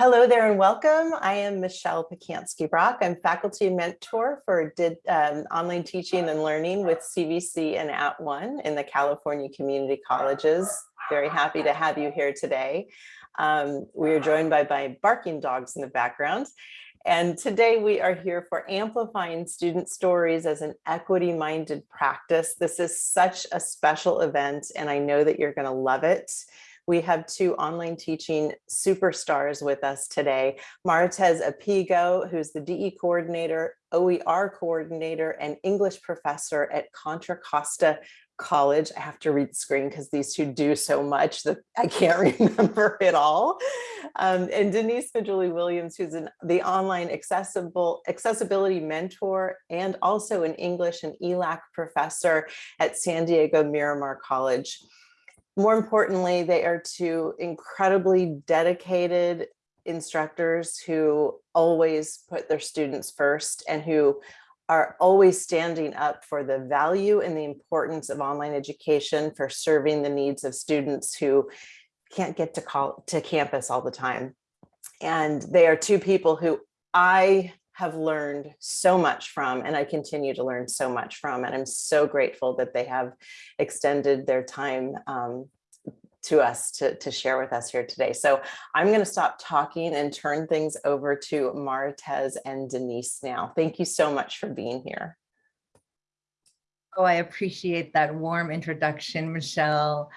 Hello there and welcome. I am Michelle Pacansky-Brock. I'm faculty mentor for did, um, online teaching and learning with CVC and At One in the California Community Colleges. Very happy to have you here today. Um, we are joined by my barking dogs in the background. And today we are here for amplifying student stories as an equity minded practice. This is such a special event and I know that you're gonna love it. We have two online teaching superstars with us today. Maritez Apigo, who's the DE coordinator, OER coordinator, and English professor at Contra Costa college. I have to read the screen because these two do so much that I can't remember it all. Um, and Denise Maduli Williams, who's an, the online accessible accessibility mentor and also an English and ELAC professor at San Diego Miramar College. More importantly, they are two incredibly dedicated instructors who always put their students first and who are always standing up for the value and the importance of online education for serving the needs of students who can't get to call to campus all the time. And they are two people who I have learned so much from and I continue to learn so much from and I'm so grateful that they have extended their time um, to us to, to share with us here today. So I'm going to stop talking and turn things over to Maritez and Denise now. Thank you so much for being here. Oh, I appreciate that warm introduction, Michelle.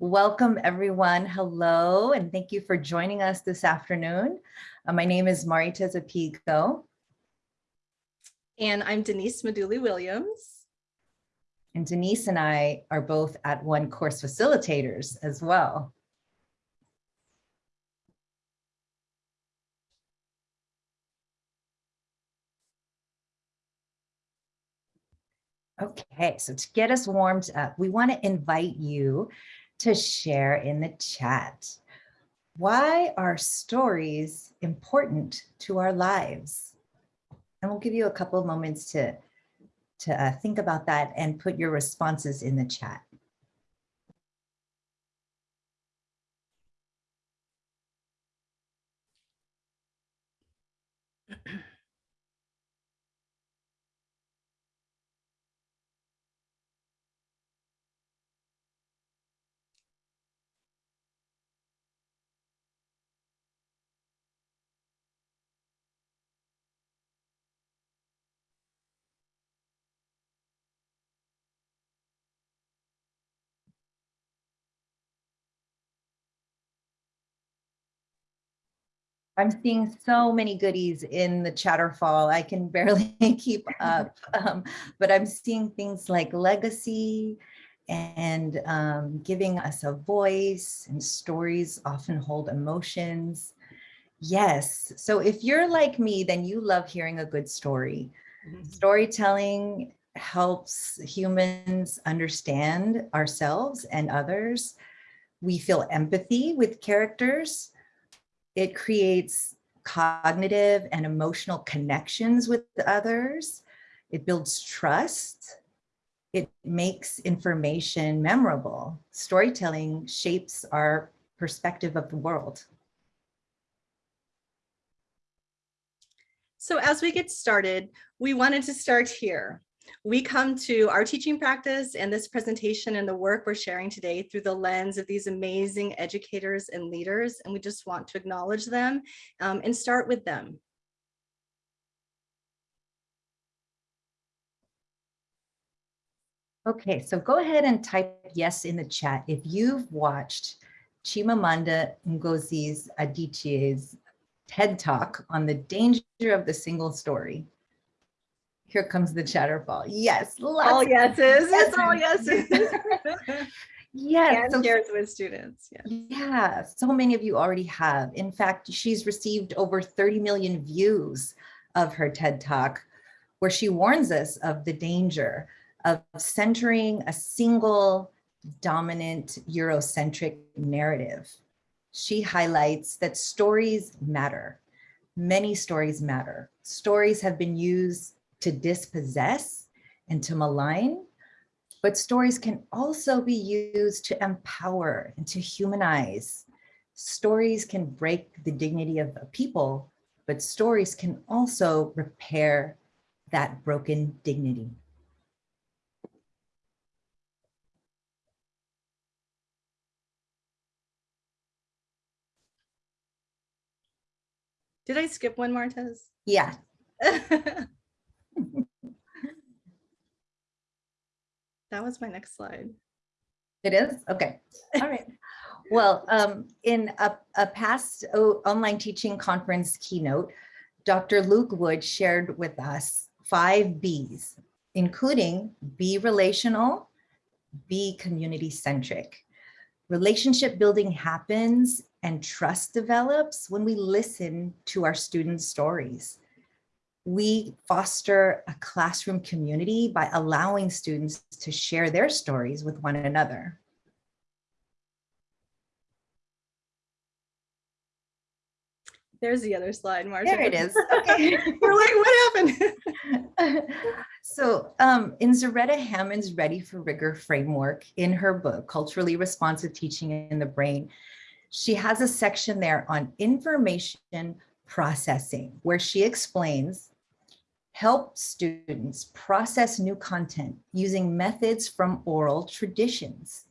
Welcome everyone. Hello, and thank you for joining us this afternoon. Uh, my name is Maritez Apigo. And I'm Denise Maduli Williams. And Denise and I are both at one course facilitators as well. Okay, so to get us warmed up, we want to invite you to share in the chat. Why are stories important to our lives? And we'll give you a couple of moments to to uh, think about that and put your responses in the chat. I'm seeing so many goodies in the Chatterfall. I can barely keep up, um, but I'm seeing things like legacy and um, giving us a voice and stories often hold emotions. Yes, so if you're like me, then you love hearing a good story. Mm -hmm. Storytelling helps humans understand ourselves and others. We feel empathy with characters it creates cognitive and emotional connections with others. It builds trust. It makes information memorable. Storytelling shapes our perspective of the world. So as we get started, we wanted to start here we come to our teaching practice and this presentation and the work we're sharing today through the lens of these amazing educators and leaders, and we just want to acknowledge them um, and start with them. Okay, so go ahead and type yes in the chat if you've watched Chimamanda Ngozi Adichie's TED Talk on the danger of the single story. Here comes the chatterfall. Yes. All yeses. Yes, all yeses. yes. And so, shares with students. Yes. yeah. So many of you already have. In fact, she's received over 30 million views of her TED Talk, where she warns us of the danger of centering a single dominant Eurocentric narrative. She highlights that stories matter. Many stories matter. Stories have been used to dispossess and to malign, but stories can also be used to empower and to humanize, Stories can break the dignity of a people, but stories can also repair that broken dignity. Did I skip one, Maritez? Yeah, That was my next slide. it is? Okay, all right. Well, um, in a, a past online teaching conference keynote, Dr. Luke Wood shared with us five Bs, including be relational, be community centric. Relationship building happens and trust develops when we listen to our students' stories. We foster a classroom community by allowing students to share their stories with one another. There's the other slide, Maritez. There it is. Okay. We're like, what happened? so um, in Zaretta Hammond's Ready for Rigor framework in her book, Culturally Responsive Teaching in the Brain, she has a section there on information processing where she explains help students process new content using methods from oral traditions,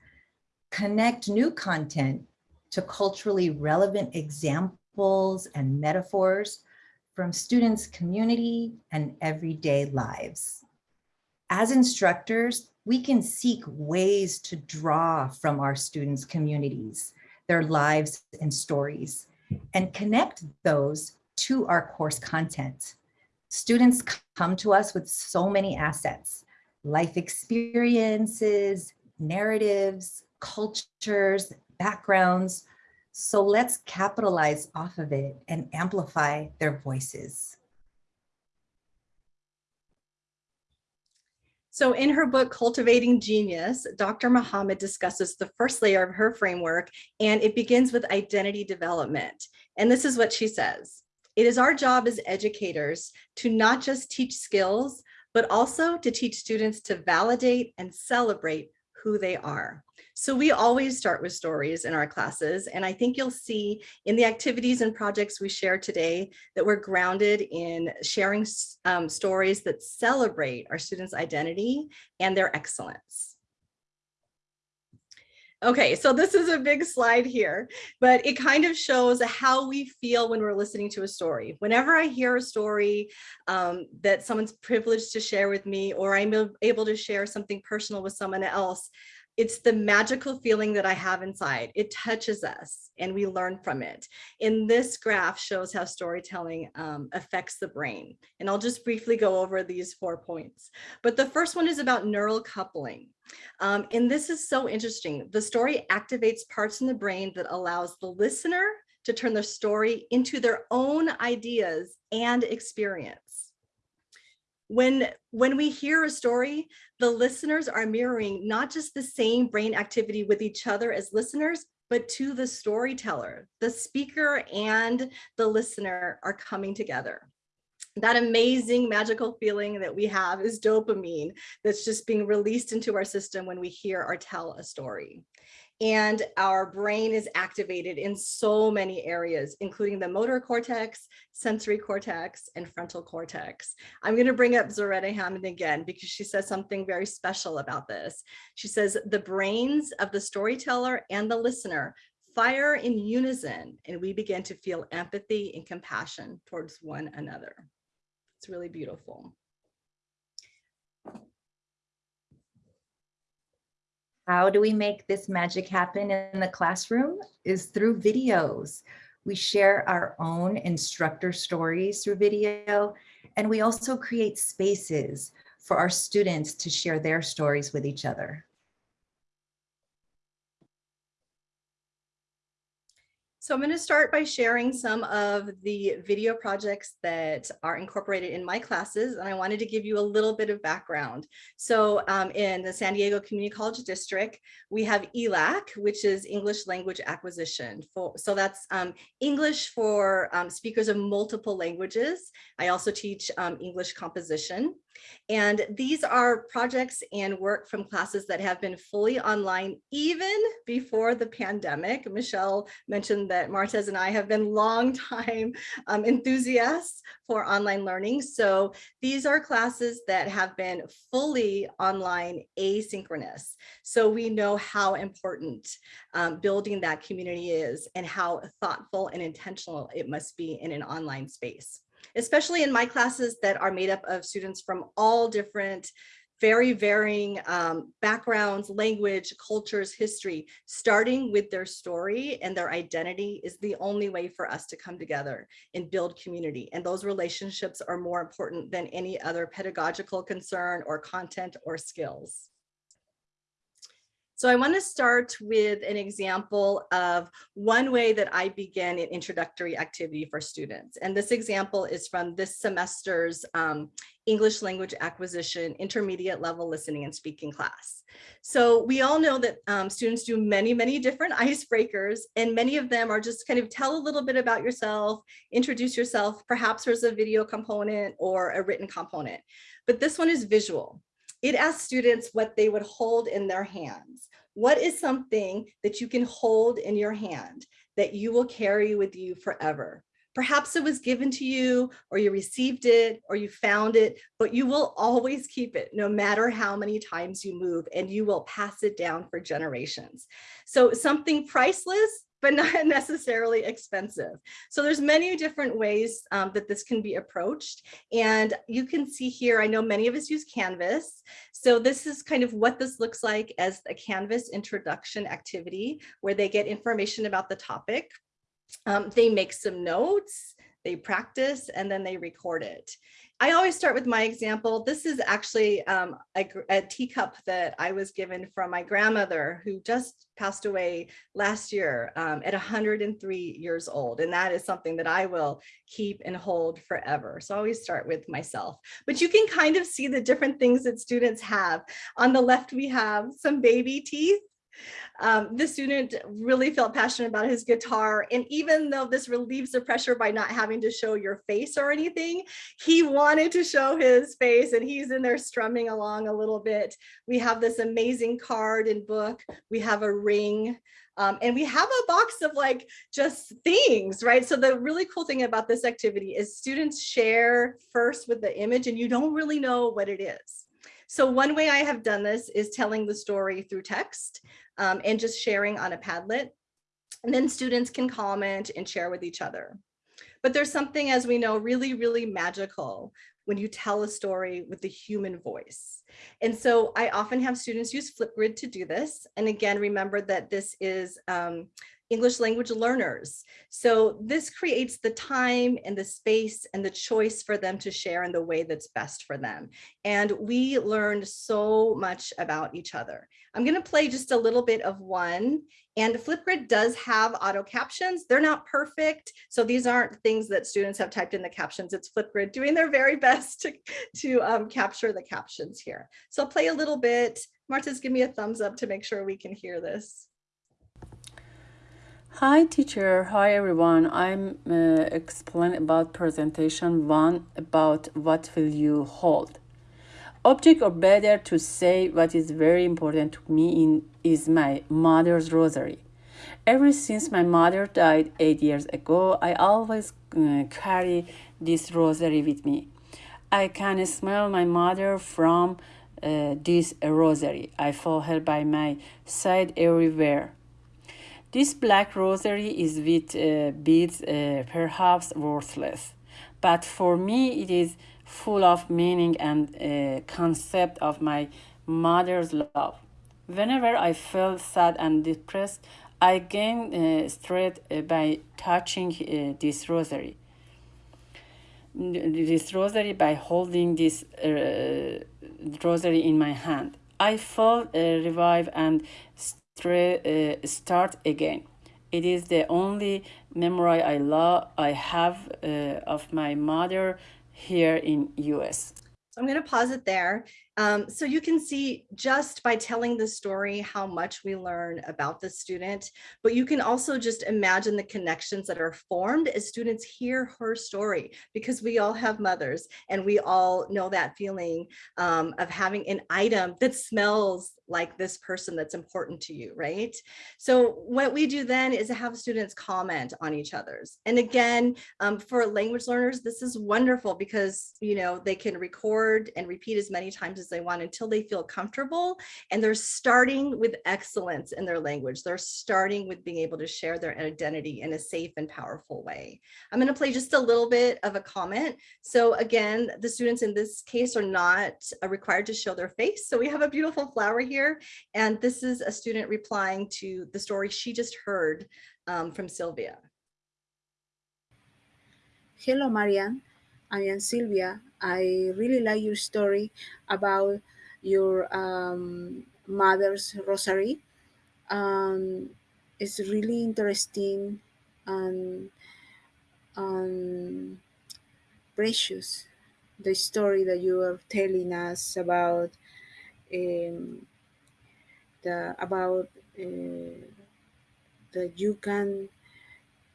connect new content to culturally relevant examples and metaphors from students' community and everyday lives. As instructors, we can seek ways to draw from our students' communities, their lives and stories, and connect those to our course content. Students come to us with so many assets, life experiences, narratives, cultures, backgrounds, so let's capitalize off of it and amplify their voices. So in her book, Cultivating Genius, Dr. Muhammad discusses the first layer of her framework, and it begins with identity development. And this is what she says. It is our job as educators to not just teach skills, but also to teach students to validate and celebrate who they are. So we always start with stories in our classes. And I think you'll see in the activities and projects we share today that we're grounded in sharing um, stories that celebrate our students' identity and their excellence. Okay, so this is a big slide here, but it kind of shows how we feel when we're listening to a story. Whenever I hear a story um, that someone's privileged to share with me, or I'm able to share something personal with someone else, it's the magical feeling that I have inside. It touches us and we learn from it. In this graph shows how storytelling um, affects the brain. And I'll just briefly go over these four points. But the first one is about neural coupling. Um, and this is so interesting. The story activates parts in the brain that allows the listener to turn the story into their own ideas and experience when when we hear a story the listeners are mirroring not just the same brain activity with each other as listeners but to the storyteller. The speaker and the listener are coming together. That amazing magical feeling that we have is dopamine that's just being released into our system when we hear or tell a story and our brain is activated in so many areas, including the motor cortex, sensory cortex, and frontal cortex. I'm going to bring up Zaretta Hammond again because she says something very special about this. She says the brains of the storyteller and the listener fire in unison, and we begin to feel empathy and compassion towards one another. It's really beautiful. How do we make this magic happen in the classroom is through videos. We share our own instructor stories through video, and we also create spaces for our students to share their stories with each other. So I'm going to start by sharing some of the video projects that are incorporated in my classes, and I wanted to give you a little bit of background. So um, in the San Diego Community College District, we have ELAC, which is English Language Acquisition. For, so that's um, English for um, speakers of multiple languages. I also teach um, English composition. And these are projects and work from classes that have been fully online even before the pandemic. Michelle mentioned that Maritez and I have been longtime um, enthusiasts for online learning. So these are classes that have been fully online asynchronous. So we know how important um, building that community is and how thoughtful and intentional it must be in an online space especially in my classes that are made up of students from all different very varying um, backgrounds, language, cultures, history, starting with their story and their identity is the only way for us to come together and build community. And those relationships are more important than any other pedagogical concern or content or skills. So I want to start with an example of one way that I begin an introductory activity for students. And this example is from this semester's um, English language acquisition intermediate level listening and speaking class. So we all know that um, students do many, many different icebreakers and many of them are just kind of tell a little bit about yourself, introduce yourself, perhaps there's a video component or a written component, but this one is visual. It asks students what they would hold in their hands. What is something that you can hold in your hand that you will carry with you forever? Perhaps it was given to you or you received it or you found it, but you will always keep it no matter how many times you move and you will pass it down for generations. So something priceless but not necessarily expensive. So there's many different ways um, that this can be approached. And you can see here, I know many of us use Canvas. So this is kind of what this looks like as a Canvas introduction activity where they get information about the topic. Um, they make some notes, they practice, and then they record it. I always start with my example. This is actually um, a, a, teacup that I was given from my grandmother who just passed away last year um, at 103 years old. And that is something that I will keep and hold forever. So I always start with myself. But you can kind of see the different things that students have. On the left, we have some baby teeth. Um, the student really felt passionate about his guitar. And even though this relieves the pressure by not having to show your face or anything, he wanted to show his face and he's in there strumming along a little bit. We have this amazing card and book. We have a ring. Um, and we have a box of like just things, right? So the really cool thing about this activity is students share first with the image and you don't really know what it is. So one way I have done this is telling the story through text um, and just sharing on a Padlet. And then students can comment and share with each other. But there's something, as we know, really, really magical when you tell a story with the human voice. And so I often have students use Flipgrid to do this. And again, remember that this is um, English language learners. So this creates the time and the space and the choice for them to share in the way that's best for them. And we learned so much about each other. I'm going to play just a little bit of one and Flipgrid does have auto captions. They're not perfect. So these aren't things that students have typed in the captions. It's Flipgrid doing their very best to, to um, capture the captions here. So I'll play a little bit. Marta's give me a thumbs up to make sure we can hear this. Hi teacher, hi everyone. I'm uh, explaining about presentation one about what will you hold. Object or better to say what is very important to me in is my mother's rosary. Ever since my mother died eight years ago, I always uh, carry this rosary with me. I can smell my mother from uh, this rosary. I follow her by my side everywhere. This black rosary is with uh, beads uh, perhaps worthless, but for me it is full of meaning and uh, concept of my mother's love. Whenever I felt sad and depressed, I gain uh, strength uh, by touching uh, this rosary. This rosary by holding this rosary in my hand. I feel revived and uh, start again. It is the only memory I love I have uh, of my mother here in US. So I'm going to pause it there. Um, so you can see just by telling the story how much we learn about the student, but you can also just imagine the connections that are formed as students hear her story because we all have mothers and we all know that feeling um, of having an item that smells like this person that's important to you, right? So what we do then is have students comment on each other's. And again, um, for language learners, this is wonderful because, you know, they can record and repeat as many times as they want until they feel comfortable. And they're starting with excellence in their language. They're starting with being able to share their identity in a safe and powerful way. I'm going to play just a little bit of a comment. So again, the students in this case are not uh, required to show their face. So we have a beautiful flower here. And this is a student replying to the story she just heard um, from Sylvia. Hello, Marianne. I am Sylvia. I really like your story about your um, mother's rosary. Um, it's really interesting and, and precious. The story that you are telling us about um, the about uh, that you can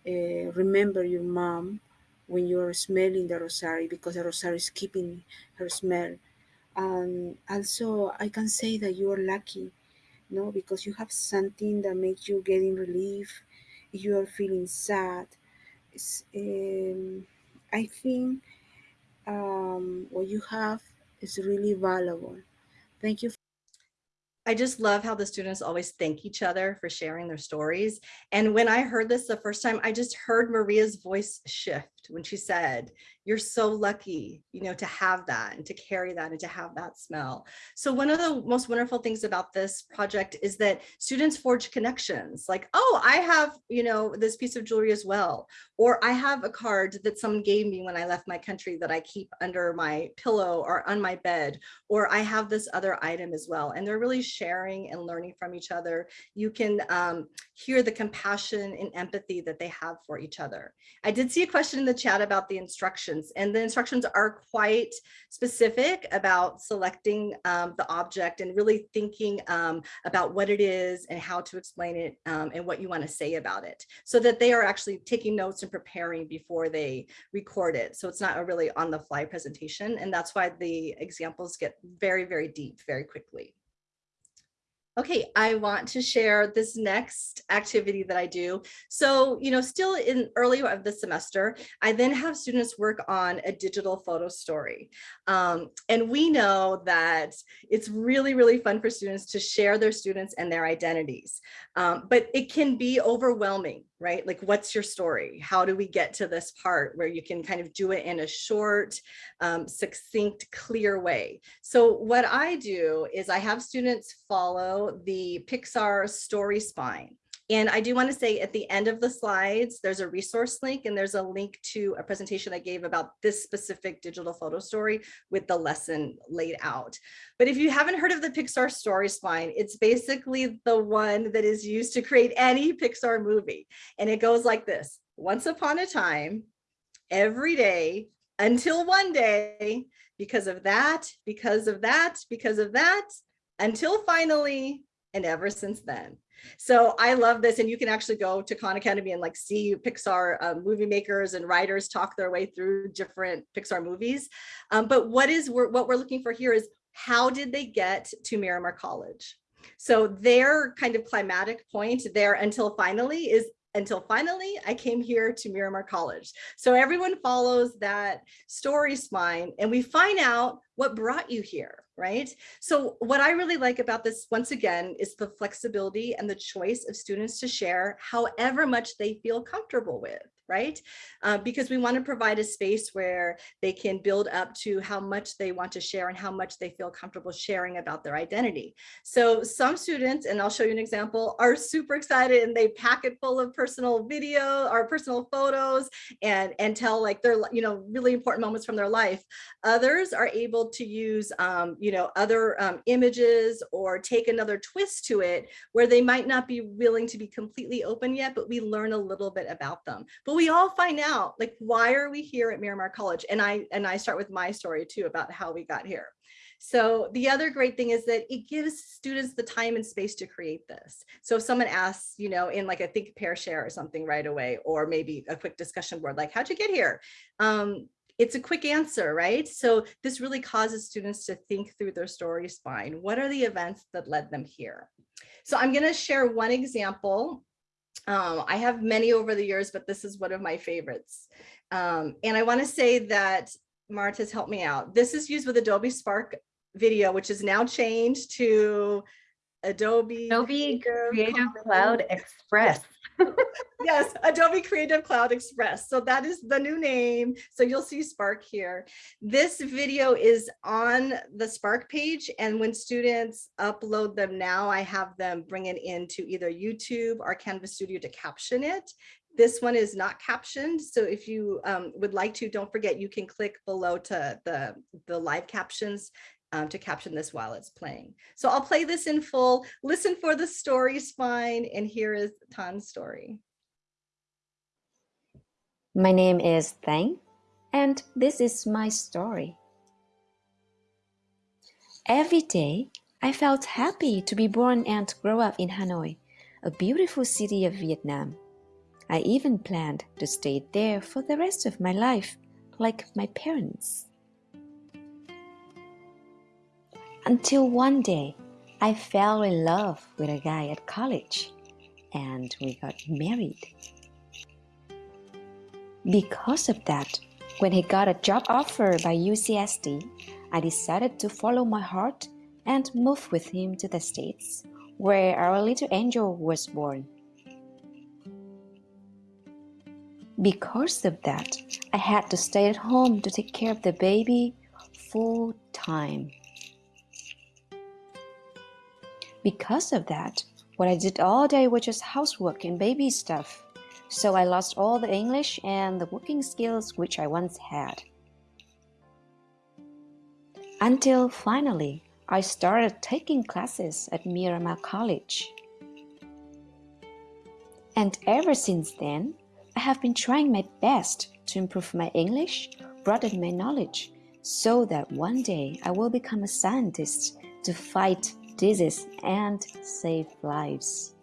uh, remember your mom when you're smelling the rosary because the rosary is keeping her smell. And also, I can say that you are lucky, no, because you have something that makes you getting relief. If you are feeling sad, um, I think um, what you have is really valuable. Thank you. I just love how the students always thank each other for sharing their stories. And when I heard this the first time, I just heard Maria's voice shift when she said, you're so lucky, you know, to have that and to carry that and to have that smell. So one of the most wonderful things about this project is that students forge connections like, oh, I have, you know, this piece of jewelry as well. Or I have a card that someone gave me when I left my country that I keep under my pillow or on my bed. Or I have this other item as well. And they're really sharing and learning from each other. You can um, hear the compassion and empathy that they have for each other. I did see a question in the chat about the instructions and the instructions are quite specific about selecting um, the object and really thinking um, about what it is and how to explain it um, and what you want to say about it so that they are actually taking notes and preparing before they record it. So it's not a really on the fly presentation. And that's why the examples get very, very deep very quickly. Okay, I want to share this next activity that I do. So, you know, still in early of the semester, I then have students work on a digital photo story. Um, and we know that it's really, really fun for students to share their students and their identities. Um, but it can be overwhelming right? Like, what's your story? How do we get to this part where you can kind of do it in a short, um, succinct, clear way? So what I do is I have students follow the Pixar story spine. And I do want to say at the end of the slides, there's a resource link and there's a link to a presentation I gave about this specific digital photo story with the lesson laid out. But if you haven't heard of the Pixar story spine, it's basically the one that is used to create any Pixar movie. And it goes like this, once upon a time, every day, until one day, because of that, because of that, because of that, until finally, and ever since then. So I love this. And you can actually go to Khan Academy and like see Pixar um, movie makers and writers talk their way through different Pixar movies. Um, but what is what we're looking for here is how did they get to Miramar College? So their kind of climatic point there until finally is until finally I came here to Miramar College. So everyone follows that story spine and we find out what brought you here right? So what I really like about this, once again, is the flexibility and the choice of students to share however much they feel comfortable with right? Uh, because we want to provide a space where they can build up to how much they want to share and how much they feel comfortable sharing about their identity. So some students, and I'll show you an example, are super excited and they pack it full of personal video or personal photos and, and tell like their, you know, really important moments from their life. Others are able to use, um, you know, other um, images or take another twist to it where they might not be willing to be completely open yet, but we learn a little bit about them. But we all find out like, why are we here at Miramar College? And I, and I start with my story too about how we got here. So the other great thing is that it gives students the time and space to create this. So if someone asks, you know, in like a think, pair, share or something right away, or maybe a quick discussion board, like how'd you get here? Um, it's a quick answer, right? So this really causes students to think through their story spine. What are the events that led them here? So I'm gonna share one example. Um, I have many over the years, but this is one of my favorites. Um, and I wanna say that Marta's helped me out. This is used with Adobe Spark video, which is now changed to Adobe. Adobe Creative Cloud Express. Yes, Adobe Creative Cloud Express. So that is the new name. So you'll see Spark here. This video is on the Spark page. And when students upload them now, I have them bring it into either YouTube or Canvas Studio to caption it. This one is not captioned. So if you um, would like to, don't forget, you can click below to the, the live captions um, to caption this while it's playing. So I'll play this in full, listen for the story spine, and here is Tan's story. My name is Thang, and this is my story. Every day, I felt happy to be born and grow up in Hanoi, a beautiful city of Vietnam. I even planned to stay there for the rest of my life, like my parents. Until one day, I fell in love with a guy at college, and we got married. Because of that, when he got a job offer by UCSD, I decided to follow my heart and move with him to the States, where our little angel was born. Because of that, I had to stay at home to take care of the baby full time. Because of that, what I did all day was just housework and baby stuff. So I lost all the English and the working skills which I once had. Until finally, I started taking classes at Miramar College. And ever since then, I have been trying my best to improve my English, broaden my knowledge, so that one day I will become a scientist to fight disease and save lives.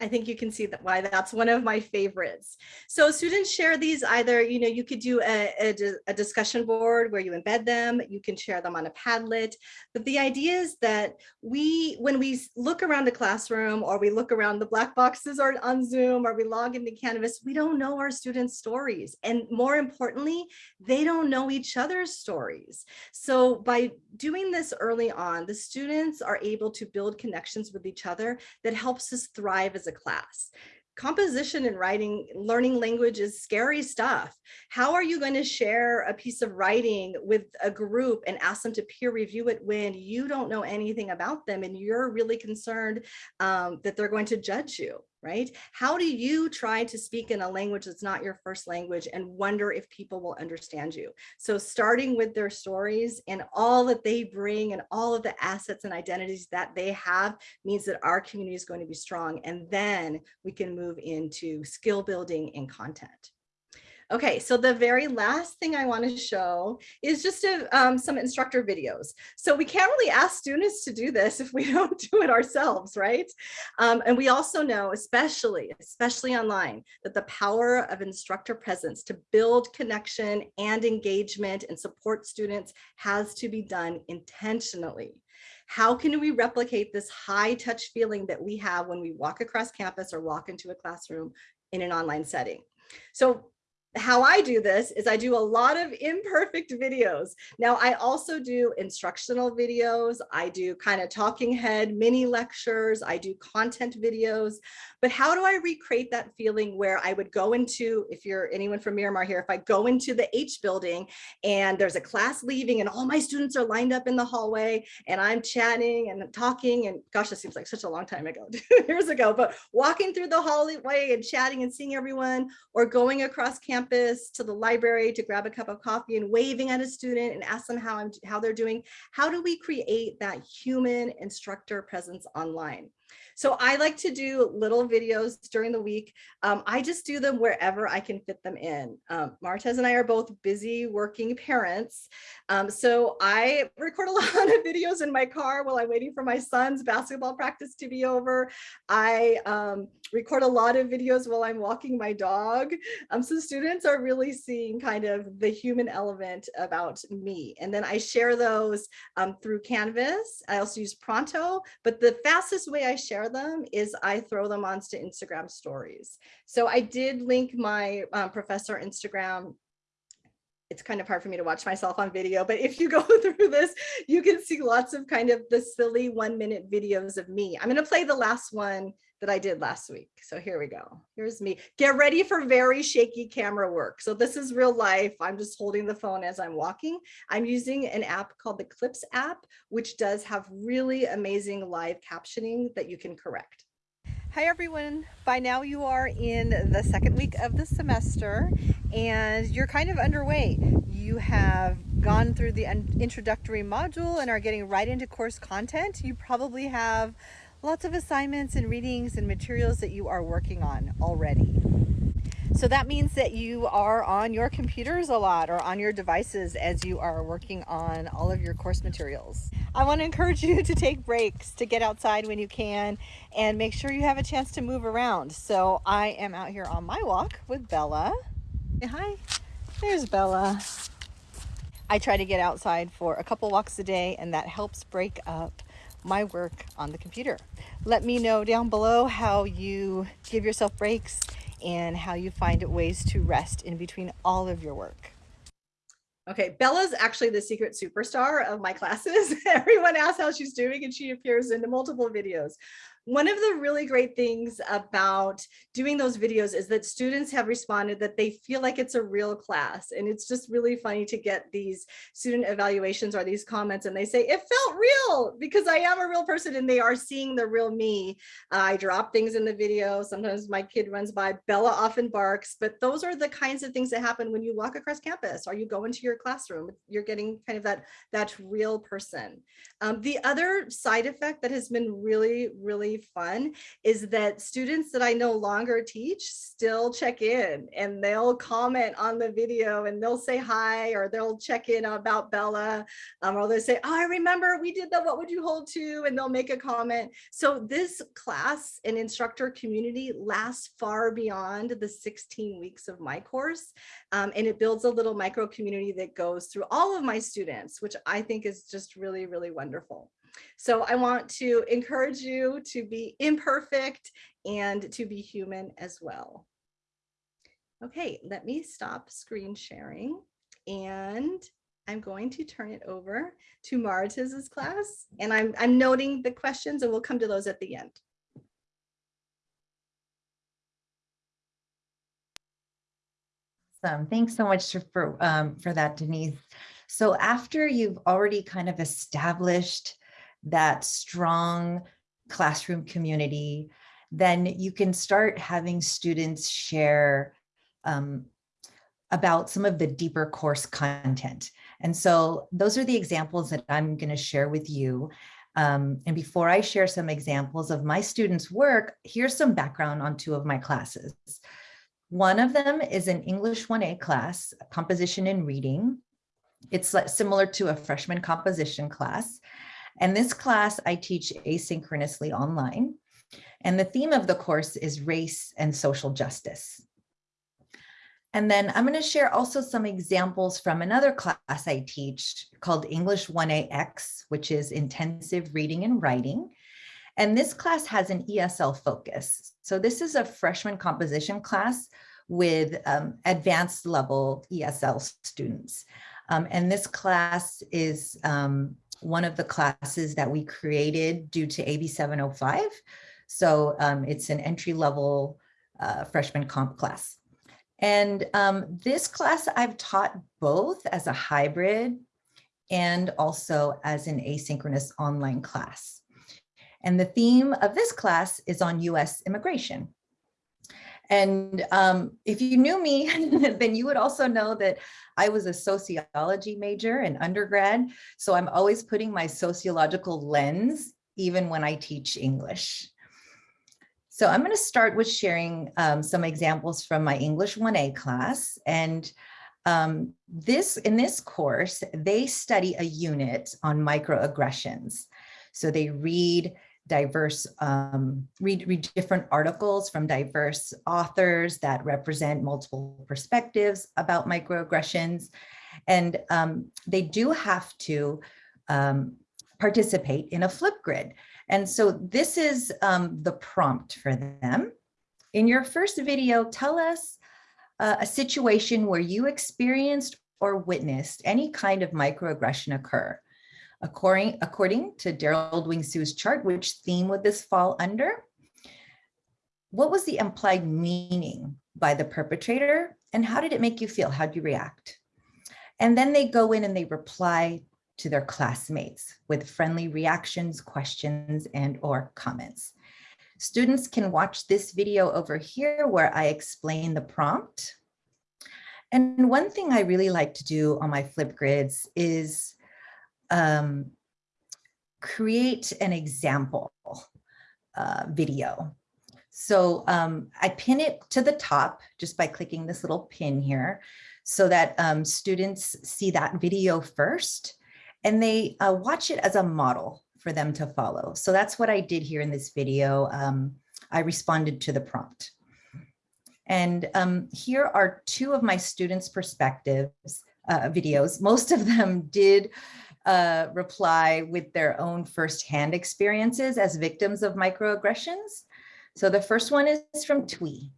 I think you can see that why that's one of my favorites. So students share these either, you know, you could do a, a, a, discussion board where you embed them, you can share them on a Padlet. But the idea is that we, when we look around the classroom or we look around the black boxes or on Zoom or we log into Canvas, we don't know our students' stories. And more importantly, they don't know each other's stories. So by doing this early on, the students are able to build connections with each other that helps us thrive as a class. Composition and writing, learning language is scary stuff. How are you going to share a piece of writing with a group and ask them to peer review it when you don't know anything about them and you're really concerned um, that they're going to judge you? Right? How do you try to speak in a language that's not your first language and wonder if people will understand you? So starting with their stories and all that they bring and all of the assets and identities that they have means that our community is going to be strong. And then we can move into skill building and content. Okay, so the very last thing I want to show is just a, um, some instructor videos. So we can't really ask students to do this if we don't do it ourselves, right? Um, and we also know, especially, especially online, that the power of instructor presence to build connection and engagement and support students has to be done intentionally. How can we replicate this high touch feeling that we have when we walk across campus or walk into a classroom in an online setting? So how I do this is I do a lot of imperfect videos. Now I also do instructional videos. I do kind of talking head mini lectures. I do content videos, but how do I recreate that feeling where I would go into, if you're anyone from Miramar here, if I go into the H building and there's a class leaving and all my students are lined up in the hallway and I'm chatting and talking and gosh, this seems like such a long time ago, years ago, but walking through the hallway and chatting and seeing everyone or going across campus campus to the library to grab a cup of coffee and waving at a student and ask them how I'm how they're doing. How do we create that human instructor presence online? So I like to do little videos during the week. Um, I just do them wherever I can fit them in. Um, Maritez and I are both busy working parents. Um, so I record a lot of videos in my car while I'm waiting for my son's basketball practice to be over. I um, record a lot of videos while I'm walking my dog. Um, so students are really seeing kind of the human element about me. And then I share those um, through Canvas. I also use Pronto, but the fastest way I share them is I throw them onto Instagram stories. So I did link my um, professor Instagram it's kind of hard for me to watch myself on video, but if you go through this, you can see lots of kind of the silly one minute videos of me. I'm going to play the last one that I did last week. So here we go. Here's me. Get ready for very shaky camera work. So this is real life. I'm just holding the phone as I'm walking. I'm using an app called the Clips app, which does have really amazing live captioning that you can correct. Hi everyone. By now you are in the second week of the semester and you're kind of underway. You have gone through the introductory module and are getting right into course content. You probably have lots of assignments and readings and materials that you are working on already. So that means that you are on your computers a lot or on your devices as you are working on all of your course materials. I want to encourage you to take breaks, to get outside when you can, and make sure you have a chance to move around. So I am out here on my walk with Bella. Say hi. There's Bella. I try to get outside for a couple walks a day and that helps break up my work on the computer. Let me know down below how you give yourself breaks and how you find ways to rest in between all of your work. Okay, Bella's actually the secret superstar of my classes. Everyone asks how she's doing and she appears in multiple videos. One of the really great things about doing those videos is that students have responded that they feel like it's a real class. And it's just really funny to get these student evaluations or these comments and they say, it felt real because I am a real person and they are seeing the real me. Uh, I drop things in the video. Sometimes my kid runs by, Bella often barks, but those are the kinds of things that happen when you walk across campus or you go into your classroom. You're getting kind of that, that real person. Um, the other side effect that has been really, really fun is that students that I no longer teach still check in and they'll comment on the video and they'll say hi or they'll check in about Bella um, or they'll say, oh, I remember we did that, what would you hold to? And they'll make a comment. So this class and instructor community lasts far beyond the 16 weeks of my course. Um, and it builds a little micro community that goes through all of my students, which I think is just really, really wonderful. So I want to encourage you to be imperfect and to be human as well. Okay, let me stop screen sharing and I'm going to turn it over to Maritez's class and I'm, I'm noting the questions and we'll come to those at the end. Awesome. Thanks so much for, um, for that, Denise. So after you've already kind of established that strong classroom community, then you can start having students share um, about some of the deeper course content. And so those are the examples that I'm going to share with you. Um, and before I share some examples of my students' work, here's some background on two of my classes. One of them is an English 1A class, composition and reading. It's similar to a freshman composition class. And this class I teach asynchronously online. And the theme of the course is race and social justice. And then I'm going to share also some examples from another class I teach called English 1AX, which is intensive reading and writing. And this class has an ESL focus. So this is a freshman composition class with um, advanced level ESL students. Um, and this class is um, one of the classes that we created due to AB 705. So um, it's an entry level uh, freshman comp class. And um, this class I've taught both as a hybrid and also as an asynchronous online class. And the theme of this class is on US immigration. And um, if you knew me, then you would also know that I was a sociology major in undergrad. So I'm always putting my sociological lens, even when I teach English. So I'm going to start with sharing um, some examples from my English 1A class. And um, this in this course, they study a unit on microaggressions. So they read diverse, um, read, read different articles from diverse authors that represent multiple perspectives about microaggressions. And um, they do have to um, participate in a Flipgrid. And so this is um, the prompt for them. In your first video, tell us uh, a situation where you experienced or witnessed any kind of microaggression occur. According, according to Derald Wing Sue's chart, which theme would this fall under? What was the implied meaning by the perpetrator and how did it make you feel? How'd you react? And then they go in and they reply to their classmates with friendly reactions, questions, and or comments. Students can watch this video over here where I explain the prompt. And one thing I really like to do on my Flipgrids is um, create an example uh, video. So um, I pin it to the top just by clicking this little pin here so that um, students see that video first and they uh, watch it as a model for them to follow. So that's what I did here in this video. Um, I responded to the prompt. And um, here are two of my students' perspectives uh, videos. Most of them did uh, reply with their own firsthand experiences as victims of microaggressions. So the first one is from Twee.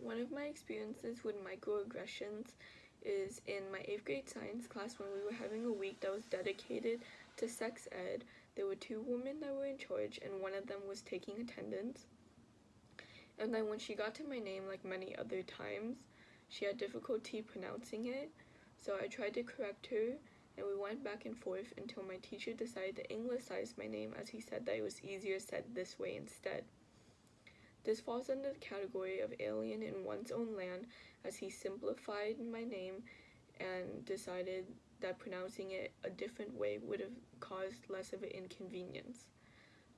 One of my experiences with microaggressions is in my 8th grade science class when we were having a week that was dedicated to sex ed. There were two women that were in charge and one of them was taking attendance. And then when she got to my name, like many other times, she had difficulty pronouncing it. So I tried to correct her and we went back and forth until my teacher decided to anglicize my name as he said that it was easier said this way instead. This falls under the category of alien in one's own land as he simplified my name and decided that pronouncing it a different way would have caused less of an inconvenience.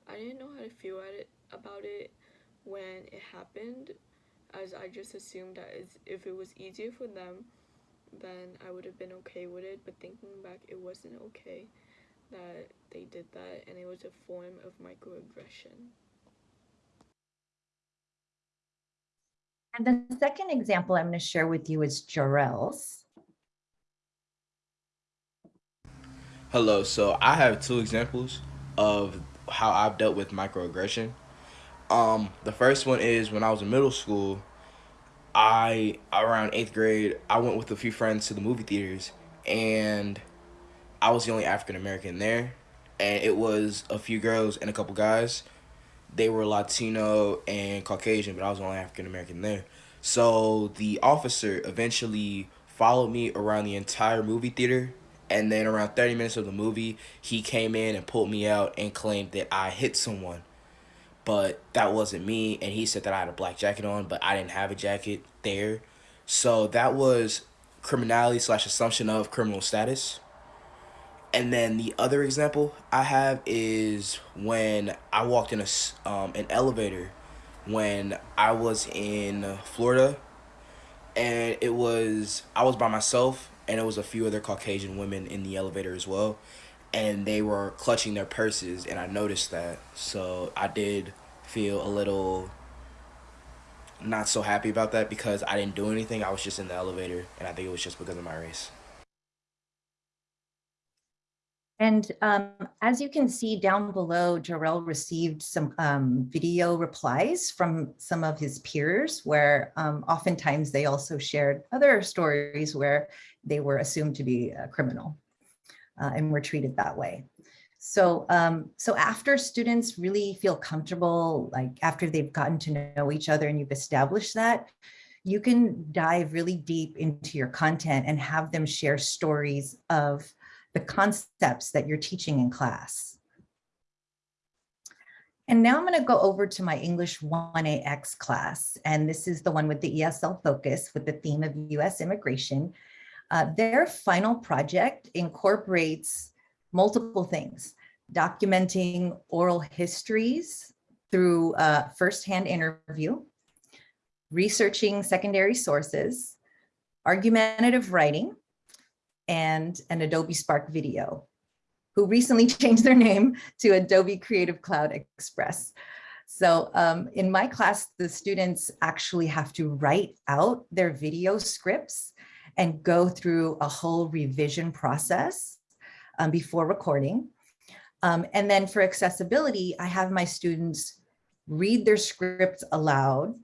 I didn't know how to feel at it, about it when it happened as I just assumed that if it was easier for them then I would have been okay with it but thinking back it wasn't okay that they did that and it was a form of microaggression. And the second example I'm going to share with you is Jarrell's. Hello, so I have two examples of how I've dealt with microaggression. Um, the first one is when I was in middle school, I around eighth grade, I went with a few friends to the movie theaters and I was the only African American there. And it was a few girls and a couple guys they were Latino and Caucasian, but I was the only African American there. So the officer eventually followed me around the entire movie theater. And then around 30 minutes of the movie, he came in and pulled me out and claimed that I hit someone. But that wasn't me. And he said that I had a black jacket on, but I didn't have a jacket there. So that was criminality slash assumption of criminal status. And then the other example I have is when I walked in a, um, an elevator when I was in Florida and it was, I was by myself and it was a few other Caucasian women in the elevator as well. And they were clutching their purses and I noticed that. So I did feel a little not so happy about that because I didn't do anything. I was just in the elevator and I think it was just because of my race. And um, as you can see down below, Jarrell received some um, video replies from some of his peers where um, oftentimes they also shared other stories where they were assumed to be a criminal uh, and were treated that way. So, um, so after students really feel comfortable, like after they've gotten to know each other and you've established that, you can dive really deep into your content and have them share stories of the concepts that you're teaching in class. And now I'm going to go over to my English 1AX class. And this is the one with the ESL focus with the theme of US immigration. Uh, their final project incorporates multiple things, documenting oral histories through uh, firsthand interview, researching secondary sources, argumentative writing, and an Adobe Spark video, who recently changed their name to Adobe Creative Cloud Express. So um, in my class, the students actually have to write out their video scripts and go through a whole revision process um, before recording. Um, and then for accessibility, I have my students read their scripts aloud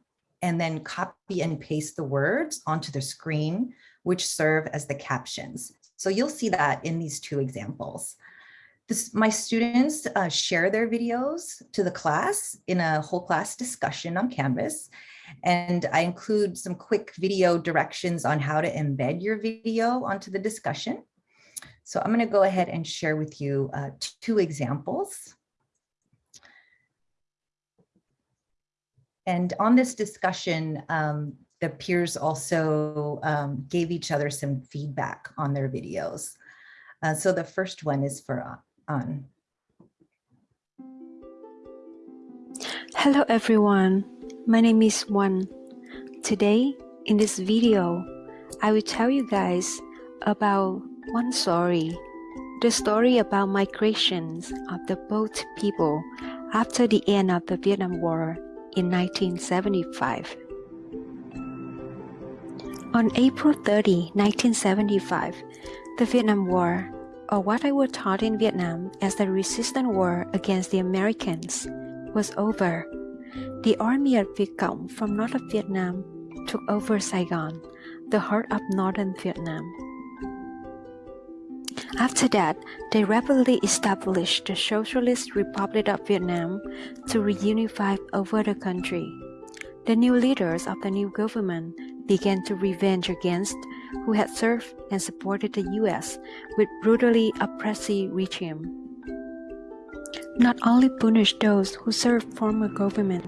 and then copy and paste the words onto the screen, which serve as the captions. So you'll see that in these two examples. This, my students uh, share their videos to the class in a whole class discussion on Canvas. And I include some quick video directions on how to embed your video onto the discussion. So I'm going to go ahead and share with you uh, two examples. And on this discussion, um, the peers also um, gave each other some feedback on their videos. Uh, so the first one is for on. Hello everyone, my name is Wan. Today, in this video, I will tell you guys about one story, the story about migrations of the boat people after the end of the Vietnam War in 1975. On April 30, 1975, the Vietnam War, or what I was taught in Vietnam as the resistance war against the Americans, was over. The army of Viet Cong from north of Vietnam took over Saigon, the heart of northern Vietnam. After that, they rapidly established the Socialist Republic of Vietnam to reunify over the country. The new leaders of the new government began to revenge against who had served and supported the US with brutally oppressive regime. Not only punished those who served former government,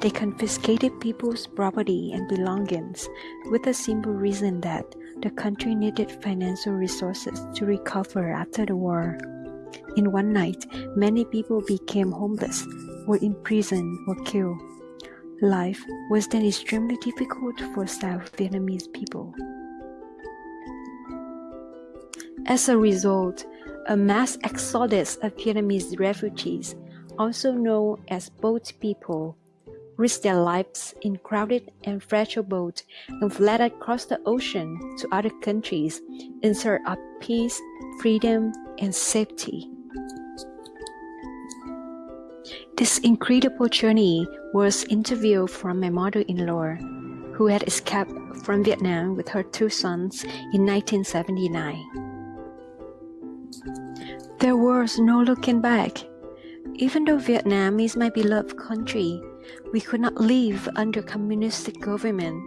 they confiscated people's property and belongings with the simple reason that the country needed financial resources to recover after the war. In one night, many people became homeless, were imprisoned, or killed. Life was then extremely difficult for South Vietnamese people. As a result, a mass exodus of Vietnamese refugees, also known as boat people, risked their lives in crowded and fragile boats and fled across the ocean to other countries in search of peace, freedom, and safety. This incredible journey was interviewed from my mother-in-law, who had escaped from Vietnam with her two sons in 1979. There was no looking back. Even though Vietnam is my beloved country, we could not live under communist government.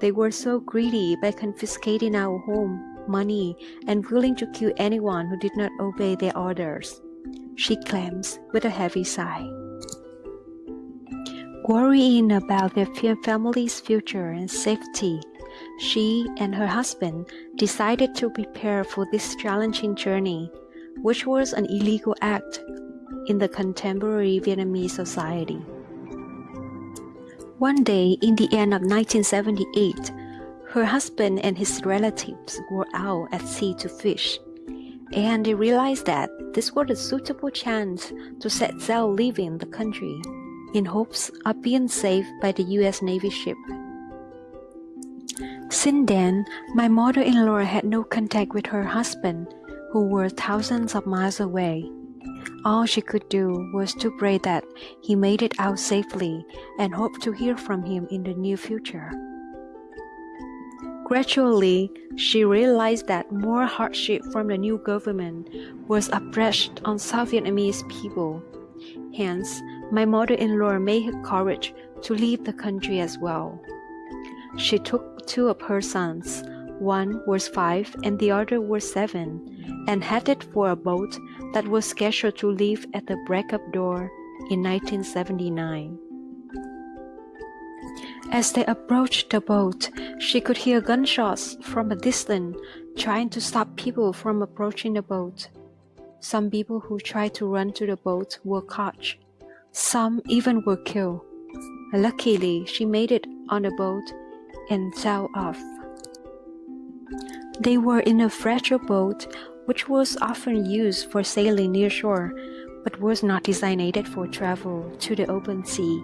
They were so greedy by confiscating our home, money, and willing to kill anyone who did not obey their orders. She claims with a heavy sigh. Worrying about their family's future and safety, she and her husband decided to prepare for this challenging journey, which was an illegal act in the contemporary Vietnamese society. One day in the end of 1978, her husband and his relatives were out at sea to fish, and they realized that this was a suitable chance to set sail leaving the country in hopes of being saved by the US Navy ship. Since then, my mother-in-law had no contact with her husband, who were thousands of miles away. All she could do was to pray that he made it out safely and hope to hear from him in the near future. Gradually, she realized that more hardship from the new government was oppressed on South Vietnamese people. Hence, my mother-in-law made her courage to leave the country as well. She took two of her sons, one was five and the other was seven, and headed for a boat that was scheduled to leave at the break of dawn in 1979. As they approached the boat, she could hear gunshots from a distance trying to stop people from approaching the boat. Some people who tried to run to the boat were caught. Some even were killed. Luckily, she made it on the boat and sailed off. They were in a fragile boat which was often used for sailing near shore but was not designated for travel to the open sea.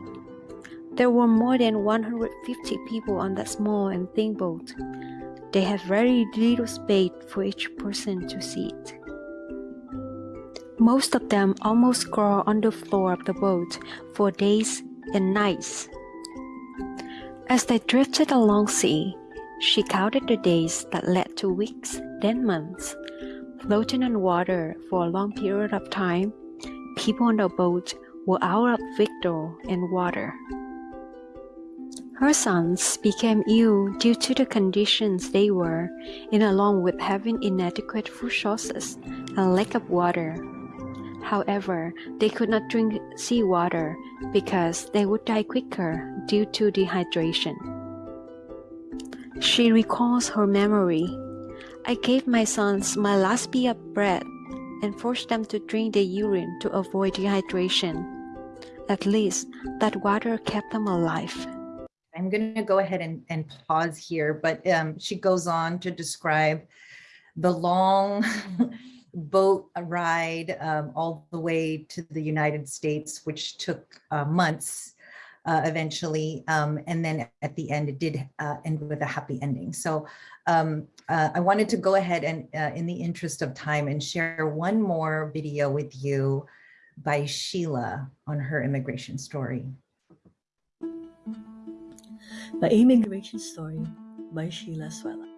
There were more than 150 people on that small and thin boat. They had very little space for each person to sit. Most of them almost crawled on the floor of the boat for days and nights. As they drifted along sea, she counted the days that led to weeks, then months. Floating on water for a long period of time, people on the boat were out of victual and water. Her sons became ill due to the conditions they were in, along with having inadequate food sources and lack of water. However, they could not drink seawater because they would die quicker due to dehydration. She recalls her memory. I gave my sons my last bit of bread and forced them to drink the urine to avoid dehydration. At least that water kept them alive. I'm going to go ahead and, and pause here, but um, she goes on to describe the long boat ride um, all the way to the United States, which took uh, months uh, eventually. Um, and then at the end, it did uh, end with a happy ending. So um, uh, I wanted to go ahead and uh, in the interest of time and share one more video with you by Sheila on her immigration story. My Immigration Story by Sheila Suela.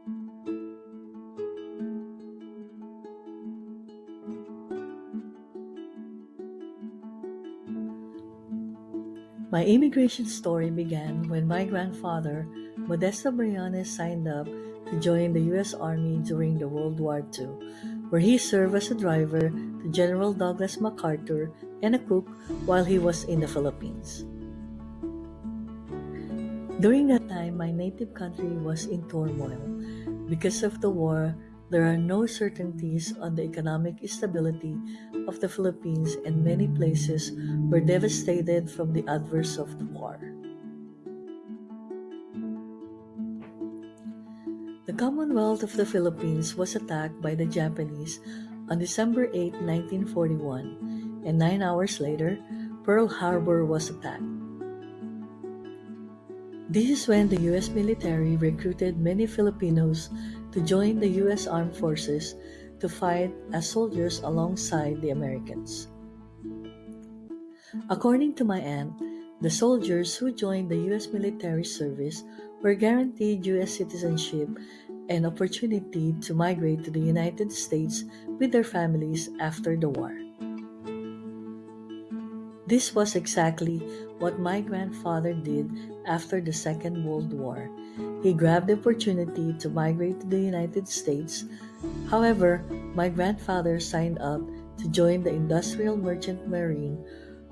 My immigration story began when my grandfather, Modesto Briones, signed up to join the U.S. Army during the World War II, where he served as a driver to General Douglas MacArthur and a cook while he was in the Philippines. During that time, my native country was in turmoil. Because of the war, there are no certainties on the economic stability of the Philippines and many places were devastated from the adverse of the war. The Commonwealth of the Philippines was attacked by the Japanese on December 8, 1941, and nine hours later, Pearl Harbor was attacked. This is when the U.S. military recruited many Filipinos to join the U.S. Armed Forces to fight as soldiers alongside the Americans. According to my aunt, the soldiers who joined the U.S. military service were guaranteed U.S. citizenship and opportunity to migrate to the United States with their families after the war. This was exactly what my grandfather did after the Second World War he grabbed the opportunity to migrate to the United States. However, my grandfather signed up to join the Industrial Merchant Marine,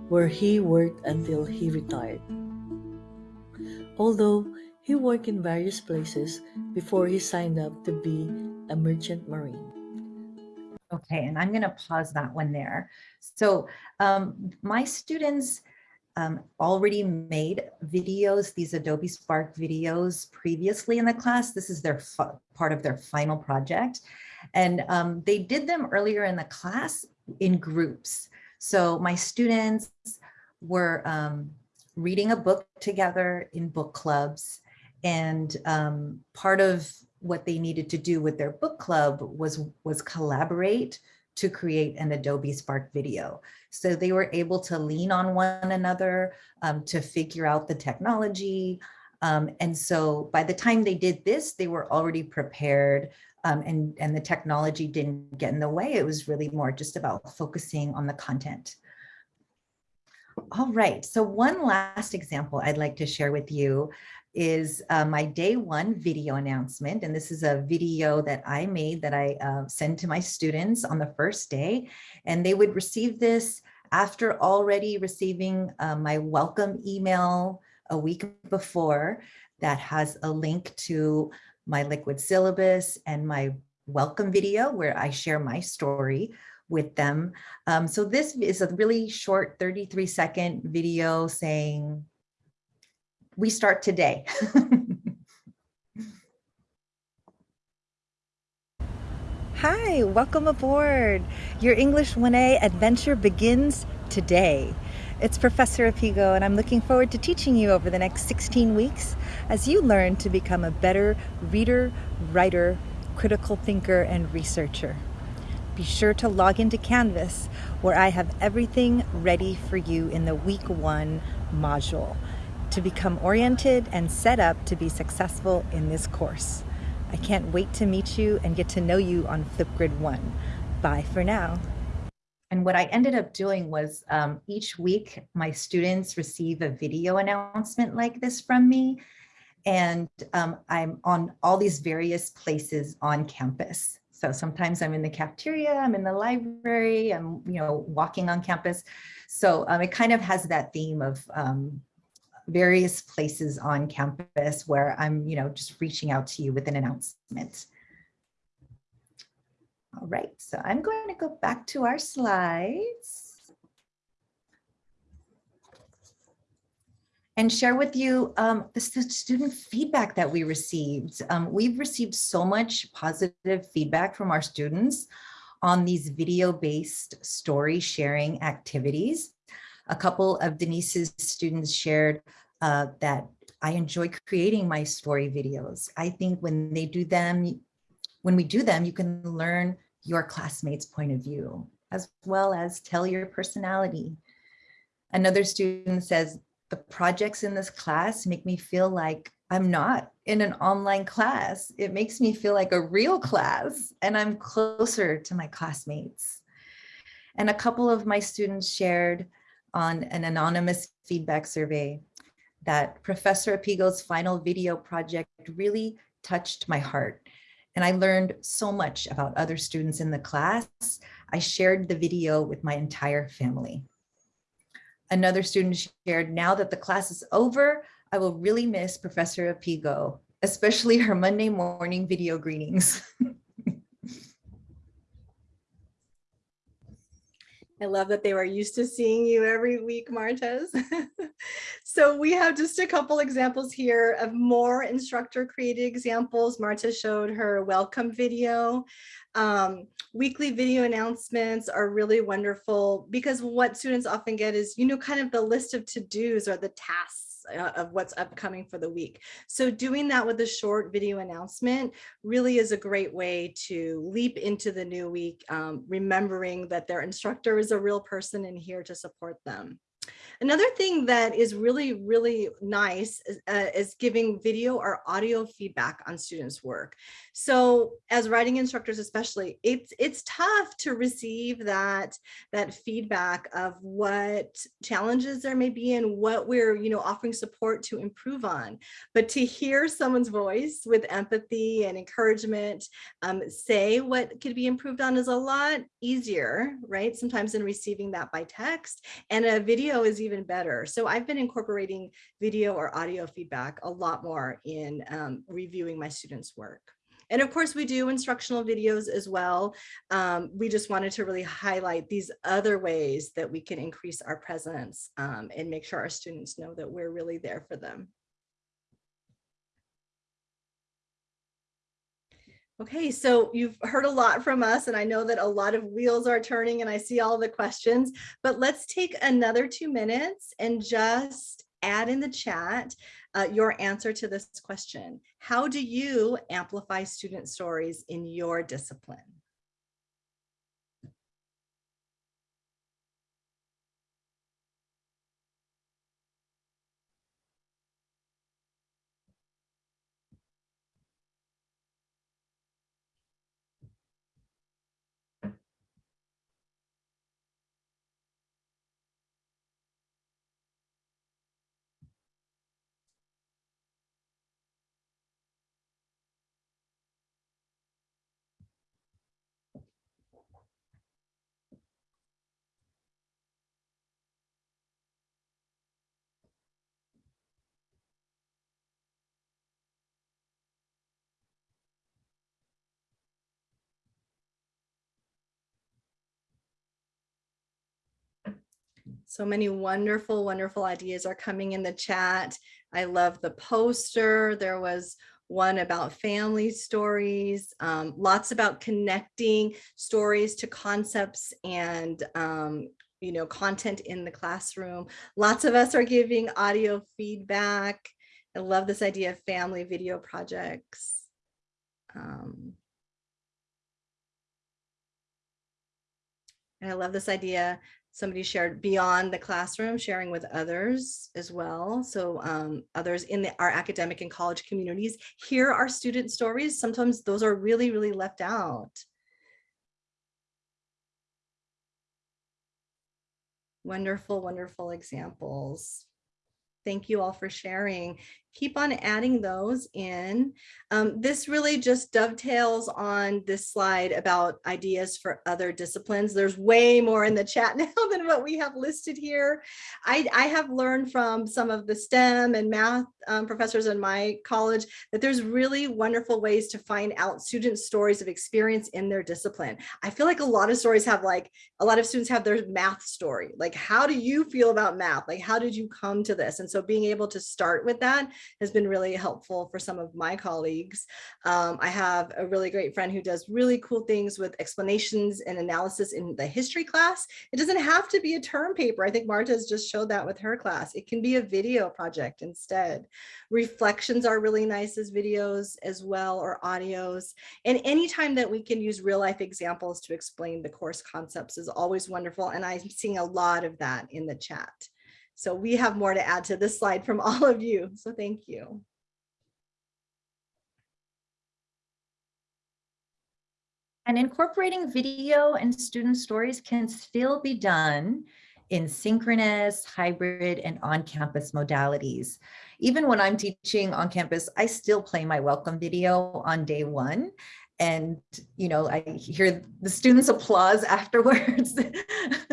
where he worked until he retired. Although he worked in various places before he signed up to be a merchant marine. Okay, and I'm going to pause that one there. So um, my students um, already made videos, these Adobe Spark videos previously in the class. This is their part of their final project. And um, they did them earlier in the class in groups. So my students were um, reading a book together in book clubs. And um, part of what they needed to do with their book club was, was collaborate to create an Adobe Spark video. So they were able to lean on one another um, to figure out the technology. Um, and so by the time they did this, they were already prepared um, and, and the technology didn't get in the way. It was really more just about focusing on the content. All right, so one last example I'd like to share with you is uh, my day one video announcement. And this is a video that I made that I uh, send to my students on the first day. And they would receive this After already receiving uh, my welcome email a week before that has a link to my liquid syllabus and my welcome video where I share my story with them. Um, so this is a really short 33 second video saying, we start today. Hi, welcome aboard. Your English 1A adventure begins today. It's Professor Apigo and I'm looking forward to teaching you over the next 16 weeks as you learn to become a better reader, writer, critical thinker, and researcher. Be sure to log into Canvas where I have everything ready for you in the week one module to become oriented and set up to be successful in this course. I can't wait to meet you and get to know you on Flipgrid 1. Bye for now. And what I ended up doing was um, each week my students receive a video announcement like this from me. And um, I'm on all these various places on campus. So sometimes I'm in the cafeteria, I'm in the library, I'm you know walking on campus. So um, it kind of has that theme of um, various places on campus where I'm, you know, just reaching out to you with an announcement. All right, so I'm going to go back to our slides. And share with you um, the student feedback that we received. Um, we've received so much positive feedback from our students on these video-based story sharing activities. A couple of Denise's students shared uh, that I enjoy creating my story videos. I think when they do them, when we do them, you can learn your classmates' point of view, as well as tell your personality. Another student says, the projects in this class make me feel like I'm not in an online class. It makes me feel like a real class and I'm closer to my classmates. And a couple of my students shared on an anonymous feedback survey that Professor Apigo's final video project really touched my heart. And I learned so much about other students in the class. I shared the video with my entire family. Another student shared, now that the class is over, I will really miss Professor Apigo, especially her Monday morning video greetings. I love that they were used to seeing you every week, Maritez. so we have just a couple examples here of more instructor created examples. Marta showed her welcome video. Um, weekly video announcements are really wonderful because what students often get is, you know, kind of the list of to-dos or the tasks uh, of what's upcoming for the week. So doing that with a short video announcement really is a great way to leap into the new week, um, remembering that their instructor is a real person and here to support them. Another thing that is really, really nice is, uh, is, giving video or audio feedback on students' work. So as writing instructors, especially, it's it's tough to receive that, that feedback of what challenges there may be and what we're you know offering support to improve on. But to hear someone's voice with empathy and encouragement um, say what could be improved on is a lot easier, right? Sometimes in receiving that by text. And a video is even better. So I've been incorporating video or audio feedback a lot more in um, reviewing my students' work. And of course, we do instructional videos as well. Um, we just wanted to really highlight these other ways that we can increase our presence um, and make sure our students know that we're really there for them. Okay, so you've heard a lot from us and I know that a lot of wheels are turning and I see all the questions, but let's take another two minutes and just add in the chat uh, your answer to this question. How do you amplify student stories in your discipline? So many wonderful, wonderful ideas are coming in the chat. I love the poster. There was one about family stories, um, lots about connecting stories to concepts and um, you know, content in the classroom. Lots of us are giving audio feedback. I love this idea of family video projects. Um, and I love this idea. Somebody shared beyond the classroom, sharing with others as well. So um, others in the, our academic and college communities hear our student stories. Sometimes those are really, really left out. Wonderful, wonderful examples. Thank you all for sharing. Keep on adding those in. Um, this really just dovetails on this slide about ideas for other disciplines. There's way more in the chat now than what we have listed here. I, I have learned from some of the STEM and math um, professors in my college that there's really wonderful ways to find out students' stories of experience in their discipline. I feel like a lot of stories have like, a lot of students have their math story. Like, how do you feel about math? Like, how did you come to this? And so being able to start with that has been really helpful for some of my colleagues. Um, I have a really great friend who does really cool things with explanations and analysis in the history class. It doesn't have to be a term paper. I think Marta has just showed that with her class. It can be a video project instead. Reflections are really nice as videos as well or audios. And anytime that we can use real life examples to explain the course concepts is always wonderful. And I'm seeing a lot of that in the chat. So we have more to add to this slide from all of you. So thank you. And incorporating video and student stories can still be done in synchronous, hybrid, and on-campus modalities. Even when I'm teaching on campus, I still play my welcome video on day one. And, you know, I hear the students applause afterwards.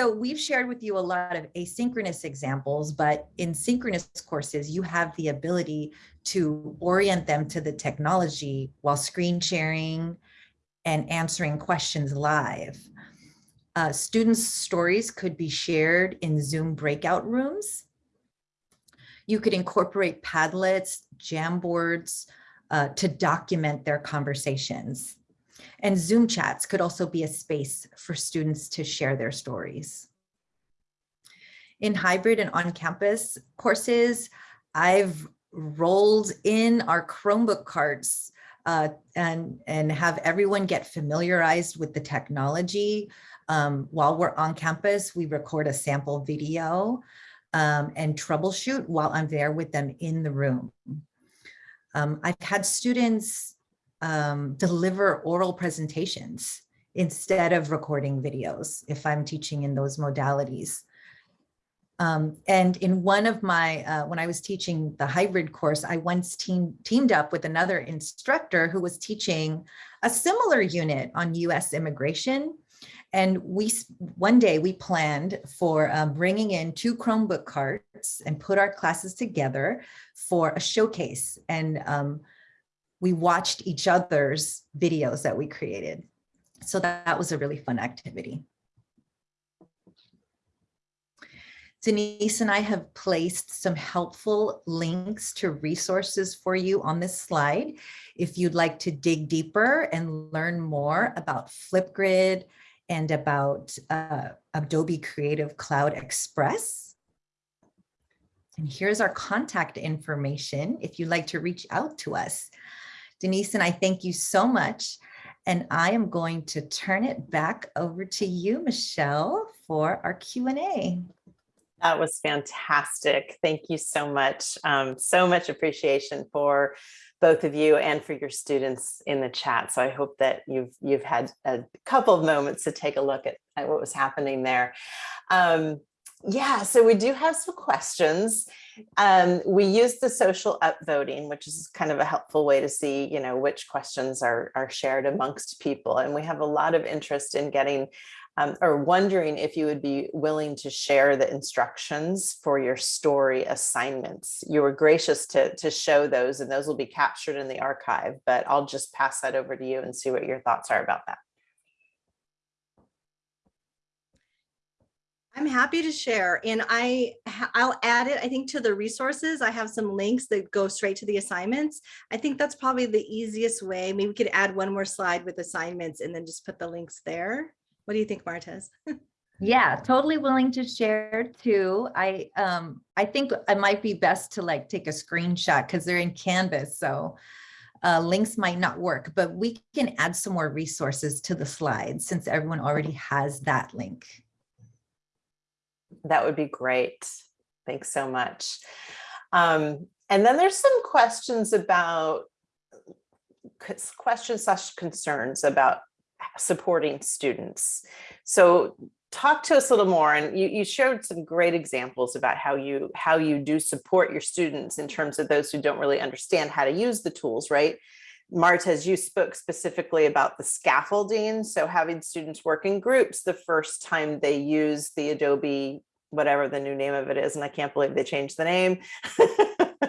So we've shared with you a lot of asynchronous examples, but in synchronous courses, you have the ability to orient them to the technology while screen sharing and answering questions live. Uh, students' stories could be shared in Zoom breakout rooms. You could incorporate Padlets, Jamboards uh, to document their conversations. And Zoom chats could also be a space for students to share their stories. In hybrid and on-campus courses, I've rolled in our Chromebook carts uh, and, and have everyone get familiarized with the technology. Um, while we're on campus, we record a sample video um, and troubleshoot while I'm there with them in the room. Um, I've had students um, deliver oral presentations instead of recording videos if I'm teaching in those modalities. Um, and in one of my, uh, when I was teaching the hybrid course, I once team, teamed up with another instructor who was teaching a similar unit on US immigration. And we, one day we planned for um, bringing in two Chromebook carts and put our classes together for a showcase. And um, we watched each other's videos that we created. So that, that was a really fun activity. Denise and I have placed some helpful links to resources for you on this slide. If you'd like to dig deeper and learn more about Flipgrid and about uh, Adobe Creative Cloud Express. And here's our contact information if you'd like to reach out to us. Denise and I thank you so much. And I am going to turn it back over to you, Michelle, for our Q&A. That was fantastic. Thank you so much. Um, so much appreciation for both of you and for your students in the chat. So I hope that you've you've had a couple of moments to take a look at, at what was happening there. Um, yeah, so we do have some questions. Um, we use the social upvoting, which is kind of a helpful way to see, you know, which questions are, are shared amongst people. And we have a lot of interest in getting um, or wondering if you would be willing to share the instructions for your story assignments. You were gracious to, to show those and those will be captured in the archive, but I'll just pass that over to you and see what your thoughts are about that. I'm happy to share and I, I'll add it, I think to the resources. I have some links that go straight to the assignments. I think that's probably the easiest way. Maybe we could add one more slide with assignments and then just put the links there. What do you think, Maritez? Yeah, totally willing to share too. I um I think it might be best to like take a screenshot because they're in Canvas, so uh, links might not work, but we can add some more resources to the slides since everyone already has that link. That would be great. Thanks so much. Um, and then there's some questions about questions slash concerns about supporting students. So talk to us a little more and you, you showed some great examples about how you how you do support your students in terms of those who don't really understand how to use the tools, right? Maritez, you spoke specifically about the scaffolding. So having students work in groups the first time they use the Adobe, whatever the new name of it is, and I can't believe they changed the name.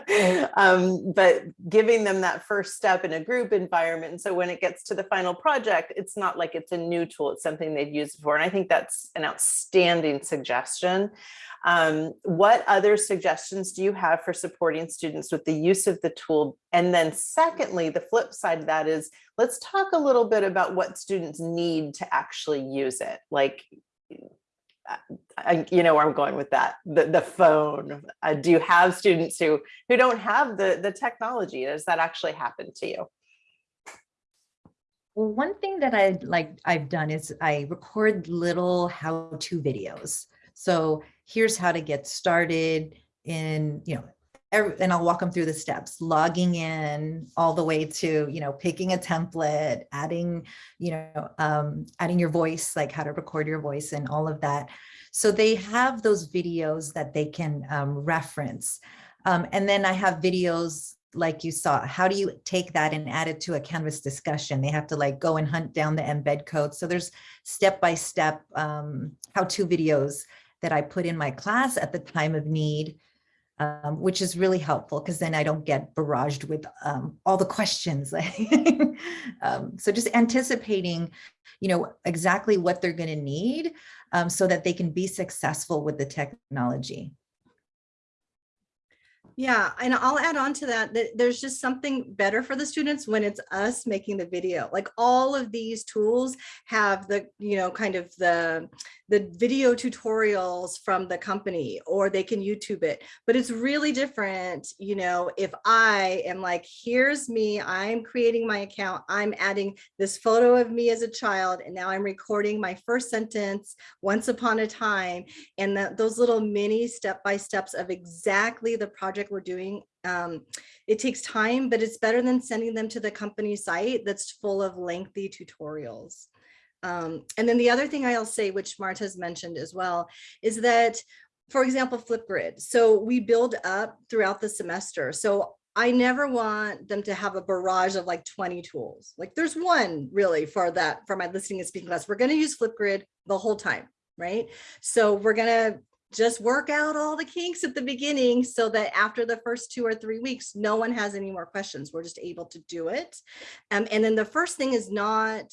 um, but giving them that first step in a group environment. And so when it gets to the final project, it's not like it's a new tool, it's something they've used before. And I think that's an outstanding suggestion. Um, what other suggestions do you have for supporting students with the use of the tool? And then secondly, the flip side of that is, let's talk a little bit about what students need to actually use it. Like, I, you know where I'm going with that, the, the phone. Uh, do you have students who, who don't have the, the technology? Does that actually happen to you? Well, one thing that I like I've done is I record little how-to videos. So here's how to get started in, you know, every, and I'll walk them through the steps, logging in all the way to, you know, picking a template, adding, you know, um, adding your voice, like how to record your voice and all of that. So they have those videos that they can um, reference. Um, and then I have videos like you saw, how do you take that and add it to a Canvas discussion? They have to like go and hunt down the embed code. So there's step-by-step um, how-to videos that I put in my class at the time of need, um, which is really helpful because then I don't get barraged with um, all the questions. um, so just anticipating, you know, exactly what they're going to need um, so that they can be successful with the technology. Yeah, and I'll add on to that, that there's just something better for the students when it's us making the video. Like all of these tools have the, you know, kind of the, the video tutorials from the company or they can YouTube it. But it's really different, you know, if I am like, here's me, I'm creating my account, I'm adding this photo of me as a child, and now I'm recording my first sentence once upon a time. And those little mini step-by-steps of exactly the project we're doing um, it takes time, but it's better than sending them to the company site that's full of lengthy tutorials. Um, and then the other thing I'll say, which Marta has mentioned as well, is that, for example, Flipgrid. So we build up throughout the semester. So I never want them to have a barrage of like 20 tools. Like there's one really for that, for my listening and speaking class. We're going to use Flipgrid the whole time, right? So we're going to just work out all the kinks at the beginning so that after the first two or three weeks, no one has any more questions. We're just able to do it. Um, and then the first thing is not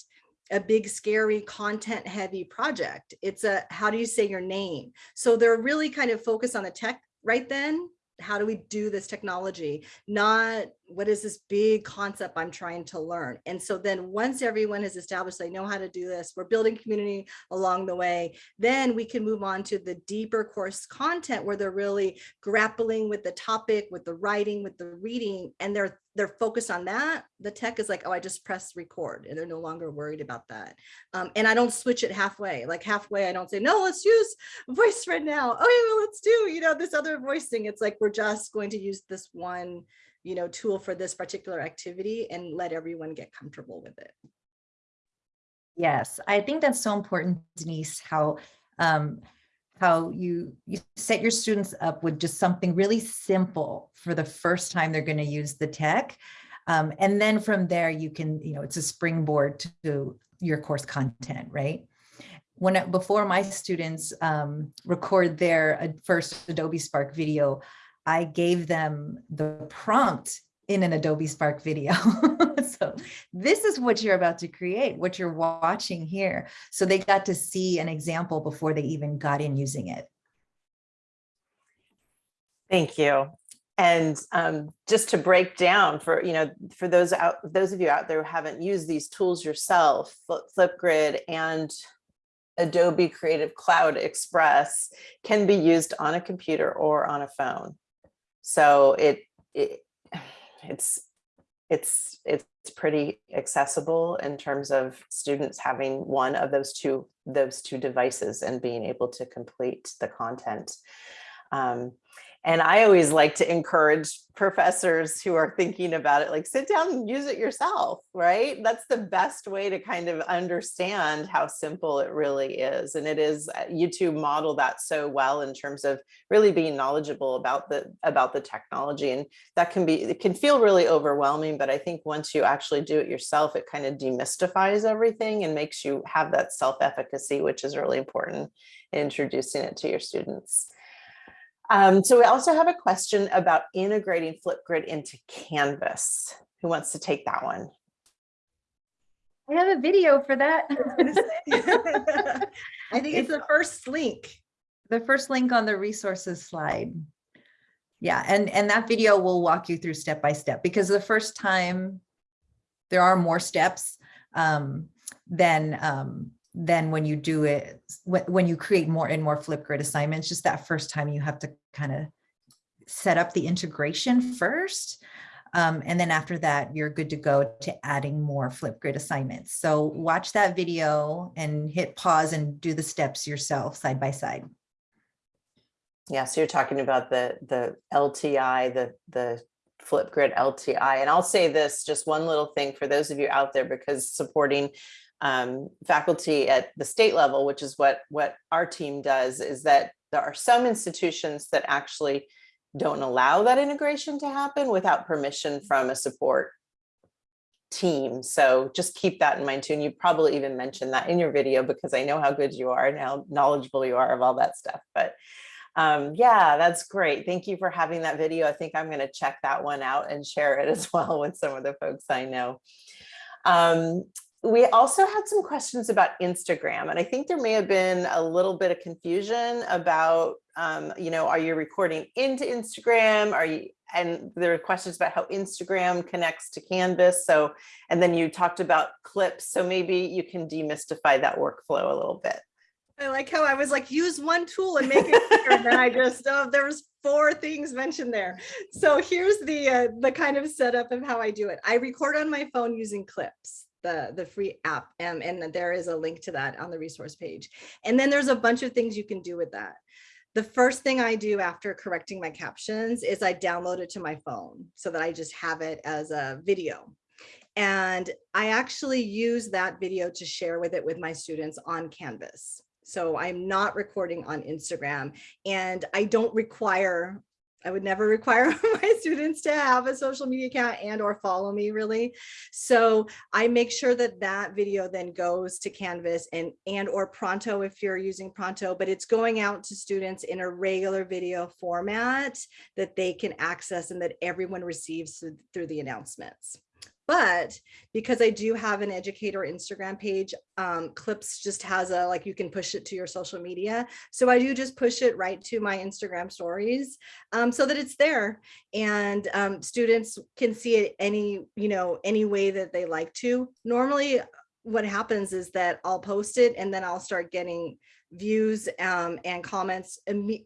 a big, scary, content heavy project. It's a, how do you say your name? So they're really kind of focused on the tech right then. How do we do this technology? Not what is this big concept I'm trying to learn? And so then once everyone has established they know how to do this, we're building community along the way, then we can move on to the deeper course content where they're really grappling with the topic, with the writing, with the reading, and they're they're focused on that. The tech is like, oh, I just press record and they're no longer worried about that. Um, and I don't switch it halfway, like halfway, I don't say, no, let's use voice right now. Oh, yeah, well, let's do, you know, this other voice thing. It's like, we're just going to use this one you know, tool for this particular activity and let everyone get comfortable with it. Yes, I think that's so important, Denise, how um, how you, you set your students up with just something really simple for the first time they're going to use the tech. Um, and then from there, you can, you know, it's a springboard to your course content, right? When before my students um, record their uh, first Adobe Spark video, I gave them the prompt in an Adobe Spark video. so this is what you're about to create, what you're watching here. So they got to see an example before they even got in using it. Thank you. And um, just to break down for, you know, for those out, those of you out there who haven't used these tools yourself, Flipgrid and Adobe Creative Cloud Express can be used on a computer or on a phone. So it, it it's it's it's pretty accessible in terms of students having one of those two those two devices and being able to complete the content. Um, and I always like to encourage professors who are thinking about it, like sit down and use it yourself, right? That's the best way to kind of understand how simple it really is. And it is, uh, YouTube model that so well in terms of really being knowledgeable about the about the technology. And that can be, it can feel really overwhelming, but I think once you actually do it yourself, it kind of demystifies everything and makes you have that self-efficacy, which is really important in introducing it to your students. Um, so we also have a question about integrating Flipgrid into Canvas. Who wants to take that one? I have a video for that. I think it's the first link. the first link on the resources slide. Yeah, and, and that video will walk you through step by step because the first time there are more steps um, than, um, than when you do it, when, when you create more and more Flipgrid assignments, just that first time you have to kind of set up the integration first. Um, and then after that, you're good to go to adding more Flipgrid assignments. So watch that video and hit pause and do the steps yourself side by side. Yeah, so you're talking about the the LTI, the the Flipgrid LTI. And I'll say this, just one little thing for those of you out there, because supporting um, faculty at the state level, which is what what our team does, is that there are some institutions that actually don't allow that integration to happen without permission from a support team. So just keep that in mind too. And you probably even mentioned that in your video because I know how good you are and how knowledgeable you are of all that stuff. But um, yeah, that's great. Thank you for having that video. I think I'm going to check that one out and share it as well with some of the folks I know. Um, we also had some questions about Instagram, and I think there may have been a little bit of confusion about, um, you know, are you recording into Instagram? Are you, and there are questions about how Instagram connects to Canvas. So, and then you talked about clips. So maybe you can demystify that workflow a little bit. I like how I was like, use one tool and make it quicker. and then I just, oh, there was four things mentioned there. So here's the uh, the kind of setup of how I do it. I record on my phone using clips the the free app um, and there is a link to that on the resource page. And then there's a bunch of things you can do with that. The first thing I do after correcting my captions is I download it to my phone so that I just have it as a video. And I actually use that video to share with it with my students on Canvas. So I'm not recording on Instagram and I don't require I would never require my students to have a social media account and or follow me really. So I make sure that that video then goes to Canvas and and or Pronto if you're using Pronto, but it's going out to students in a regular video format that they can access and that everyone receives through the announcements. But because I do have an educator Instagram page, um, Clips just has a, like you can push it to your social media. So I do just push it right to my Instagram stories um, so that it's there and um, students can see it any, you know, any way that they like to. Normally what happens is that I'll post it and then I'll start getting views um, and comments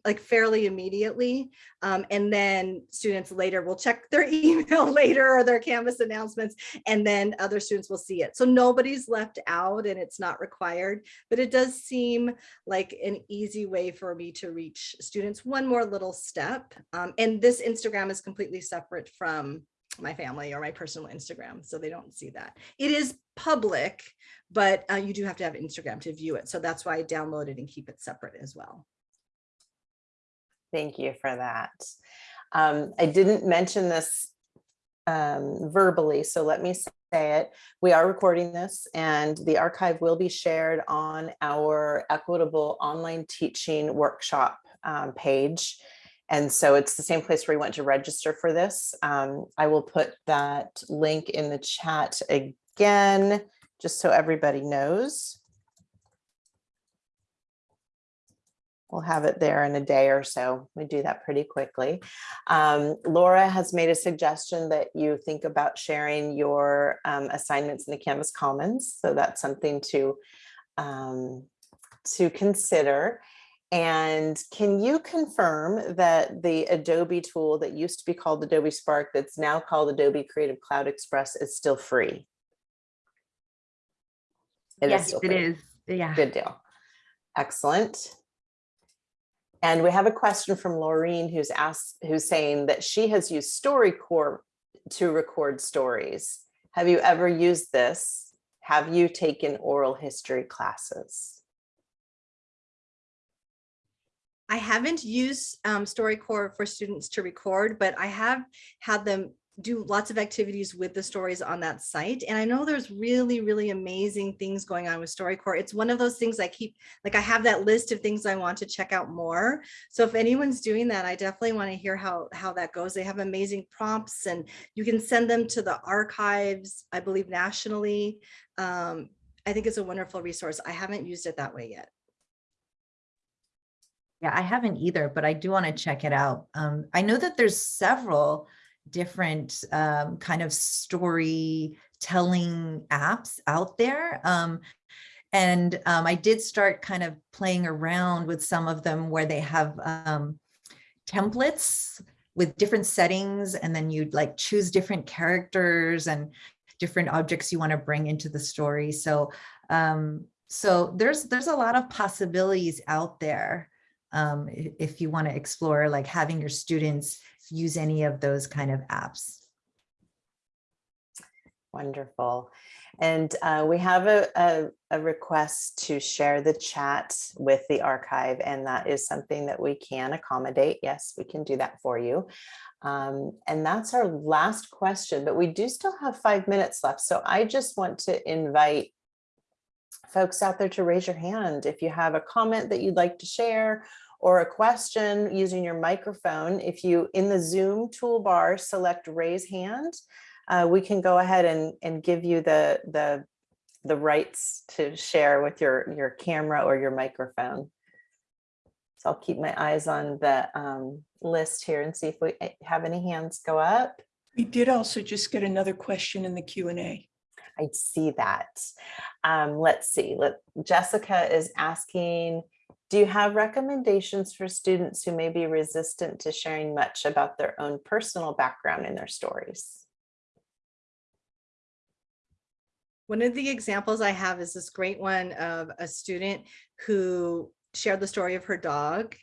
like fairly immediately. Um, and then students later will check their email later or their Canvas announcements, and then other students will see it. So nobody's left out and it's not required, but it does seem like an easy way for me to reach students one more little step. Um, and this Instagram is completely separate from my family or my personal Instagram, so they don't see that. It is public, but uh, you do have to have Instagram to view it. So that's why I download it and keep it separate as well. Thank you for that. Um, I didn't mention this um, verbally, so let me say it. We are recording this and the archive will be shared on our equitable online teaching workshop um, page. And so it's the same place where you went to register for this. Um, I will put that link in the chat again, just so everybody knows. We'll have it there in a day or so. We do that pretty quickly. Um, Laura has made a suggestion that you think about sharing your um, assignments in the Canvas Commons. So that's something to, um, to consider. And can you confirm that the Adobe tool that used to be called Adobe Spark that's now called Adobe Creative Cloud Express is still free? It is Yes, it free. is. Yeah. Good deal. Excellent. And we have a question from Laureen who's asked, who's saying that she has used StoryCorps to record stories. Have you ever used this? Have you taken oral history classes? I haven't used um, StoryCorps for students to record, but I have had them do lots of activities with the stories on that site. And I know there's really, really amazing things going on with StoryCorps. It's one of those things I keep, like I have that list of things I want to check out more. So if anyone's doing that, I definitely want to hear how, how that goes. They have amazing prompts and you can send them to the archives, I believe nationally. Um, I think it's a wonderful resource. I haven't used it that way yet. Yeah, I haven't either, but I do want to check it out. Um, I know that there's several different um, kind of storytelling apps out there. Um, and um, I did start kind of playing around with some of them where they have um, templates with different settings and then you'd like choose different characters and different objects you want to bring into the story. So um, so there's there's a lot of possibilities out there um, if you want to explore like having your students use any of those kind of apps. Wonderful. And uh, we have a, a, a request to share the chat with the archive, and that is something that we can accommodate. Yes, we can do that for you. Um, and that's our last question, but we do still have five minutes left. So I just want to invite folks out there to raise your hand if you have a comment that you'd like to share or a question using your microphone. If you in the Zoom toolbar select raise hand, uh, we can go ahead and, and give you the, the, the rights to share with your, your camera or your microphone. So I'll keep my eyes on the um, list here and see if we eh, have any hands go up. We did also just get another question in the Q and A. I see that. Um, let's see, let, Jessica is asking, do you have recommendations for students who may be resistant to sharing much about their own personal background in their stories? One of the examples I have is this great one of a student who shared the story of her dog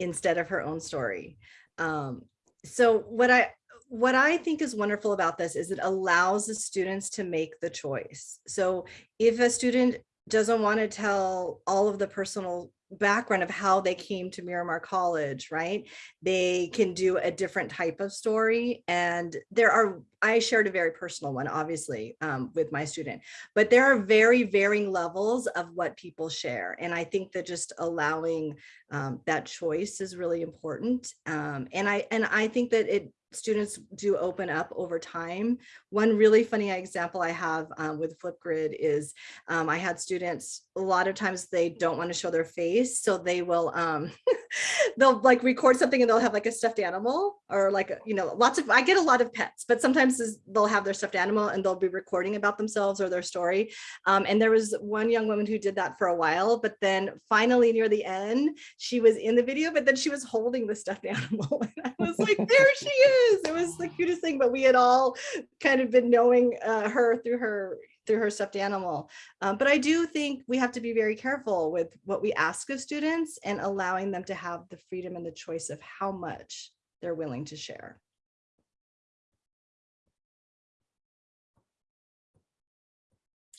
instead of her own story. Um, so what I what I think is wonderful about this is it allows the students to make the choice. So if a student doesn't want to tell all of the personal background of how they came to Miramar College, right? They can do a different type of story. And there are, I shared a very personal one, obviously, um, with my student, but there are very varying levels of what people share. And I think that just allowing um, that choice is really important. Um, and I and I think that it students do open up over time. One really funny example I have um, with Flipgrid is um, I had students, a lot of times they don't want to show their face. So they will, um, they'll like record something and they'll have like a stuffed animal or like, you know, lots of, I get a lot of pets, but sometimes they'll have their stuffed animal and they'll be recording about themselves or their story. Um, and there was one young woman who did that for a while, but then finally near the end, she was in the video, but then she was holding the stuffed animal. And I was like, there she is. It was the cutest thing, but we had all kind of been knowing uh, her through her through her stuffed animal. Um, but I do think we have to be very careful with what we ask of students and allowing them to have the freedom and the choice of how much they're willing to share.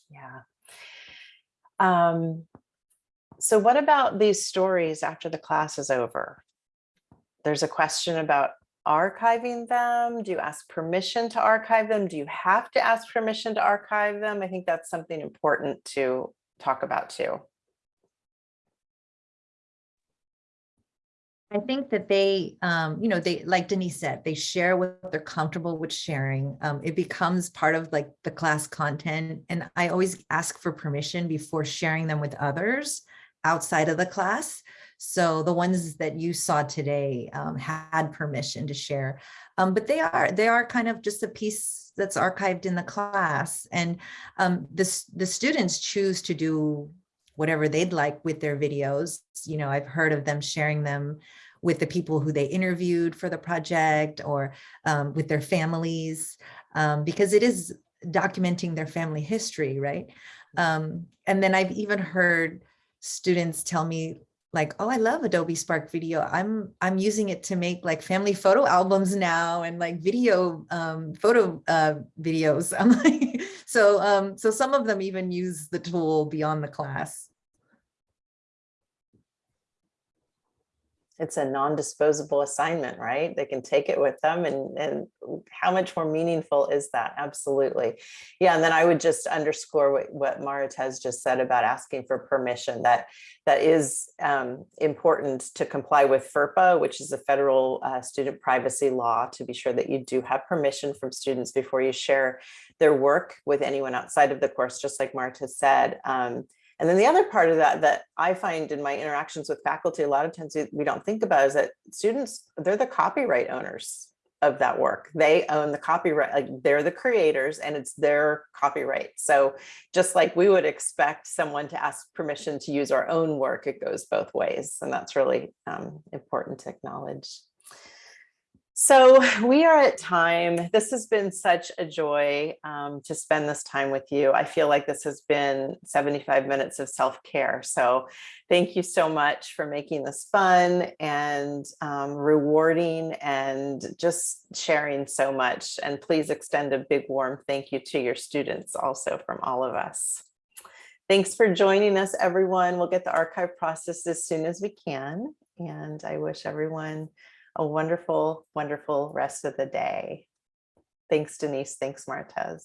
Yeah. Um, so what about these stories after the class is over? There's a question about archiving them. Do you ask permission to archive them? Do you have to ask permission to archive them? I think that's something important to talk about too. I think that they, um, you know, they, like Denise said, they share what they're comfortable with sharing. Um, it becomes part of like the class content. And I always ask for permission before sharing them with others outside of the class. So the ones that you saw today um, had permission to share. Um, but they are, they are kind of just a piece that's archived in the class. And um, this, the students choose to do whatever they'd like with their videos. You know, I've heard of them sharing them with the people who they interviewed for the project or um, with their families, um, because it is documenting their family history, right? Um, and then I've even heard students tell me like, oh, I love Adobe Spark Video. I'm I'm using it to make like family photo albums now and like video um, photo uh, videos. I'm like, so um, so some of them even use the tool beyond the class. It's a non-disposable assignment, right? They can take it with them and, and how much more meaningful is that? Absolutely. Yeah, and then I would just underscore what, what has just said about asking for permission that that is um, important to comply with FERPA, which is a federal uh, student privacy law to be sure that you do have permission from students before you share their work with anyone outside of the course, just like Marta said. Um, and then the other part of that that I find in my interactions with faculty, a lot of times we don't think about is that students, they're the copyright owners of that work. They own the copyright, like they're the creators and it's their copyright. So just like we would expect someone to ask permission to use our own work, it goes both ways. And that's really um, important to acknowledge. So we are at time. This has been such a joy um, to spend this time with you. I feel like this has been 75 minutes of self-care. So thank you so much for making this fun and um, rewarding and just sharing so much. And please extend a big warm thank you to your students also from all of us. Thanks for joining us, everyone. We'll get the archive processed as soon as we can. And I wish everyone a wonderful, wonderful rest of the day. Thanks, Denise. Thanks, Maritez.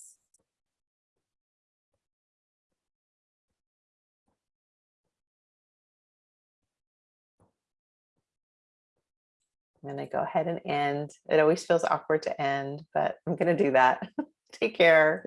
I'm going to go ahead and end. It always feels awkward to end, but I'm going to do that. Take care.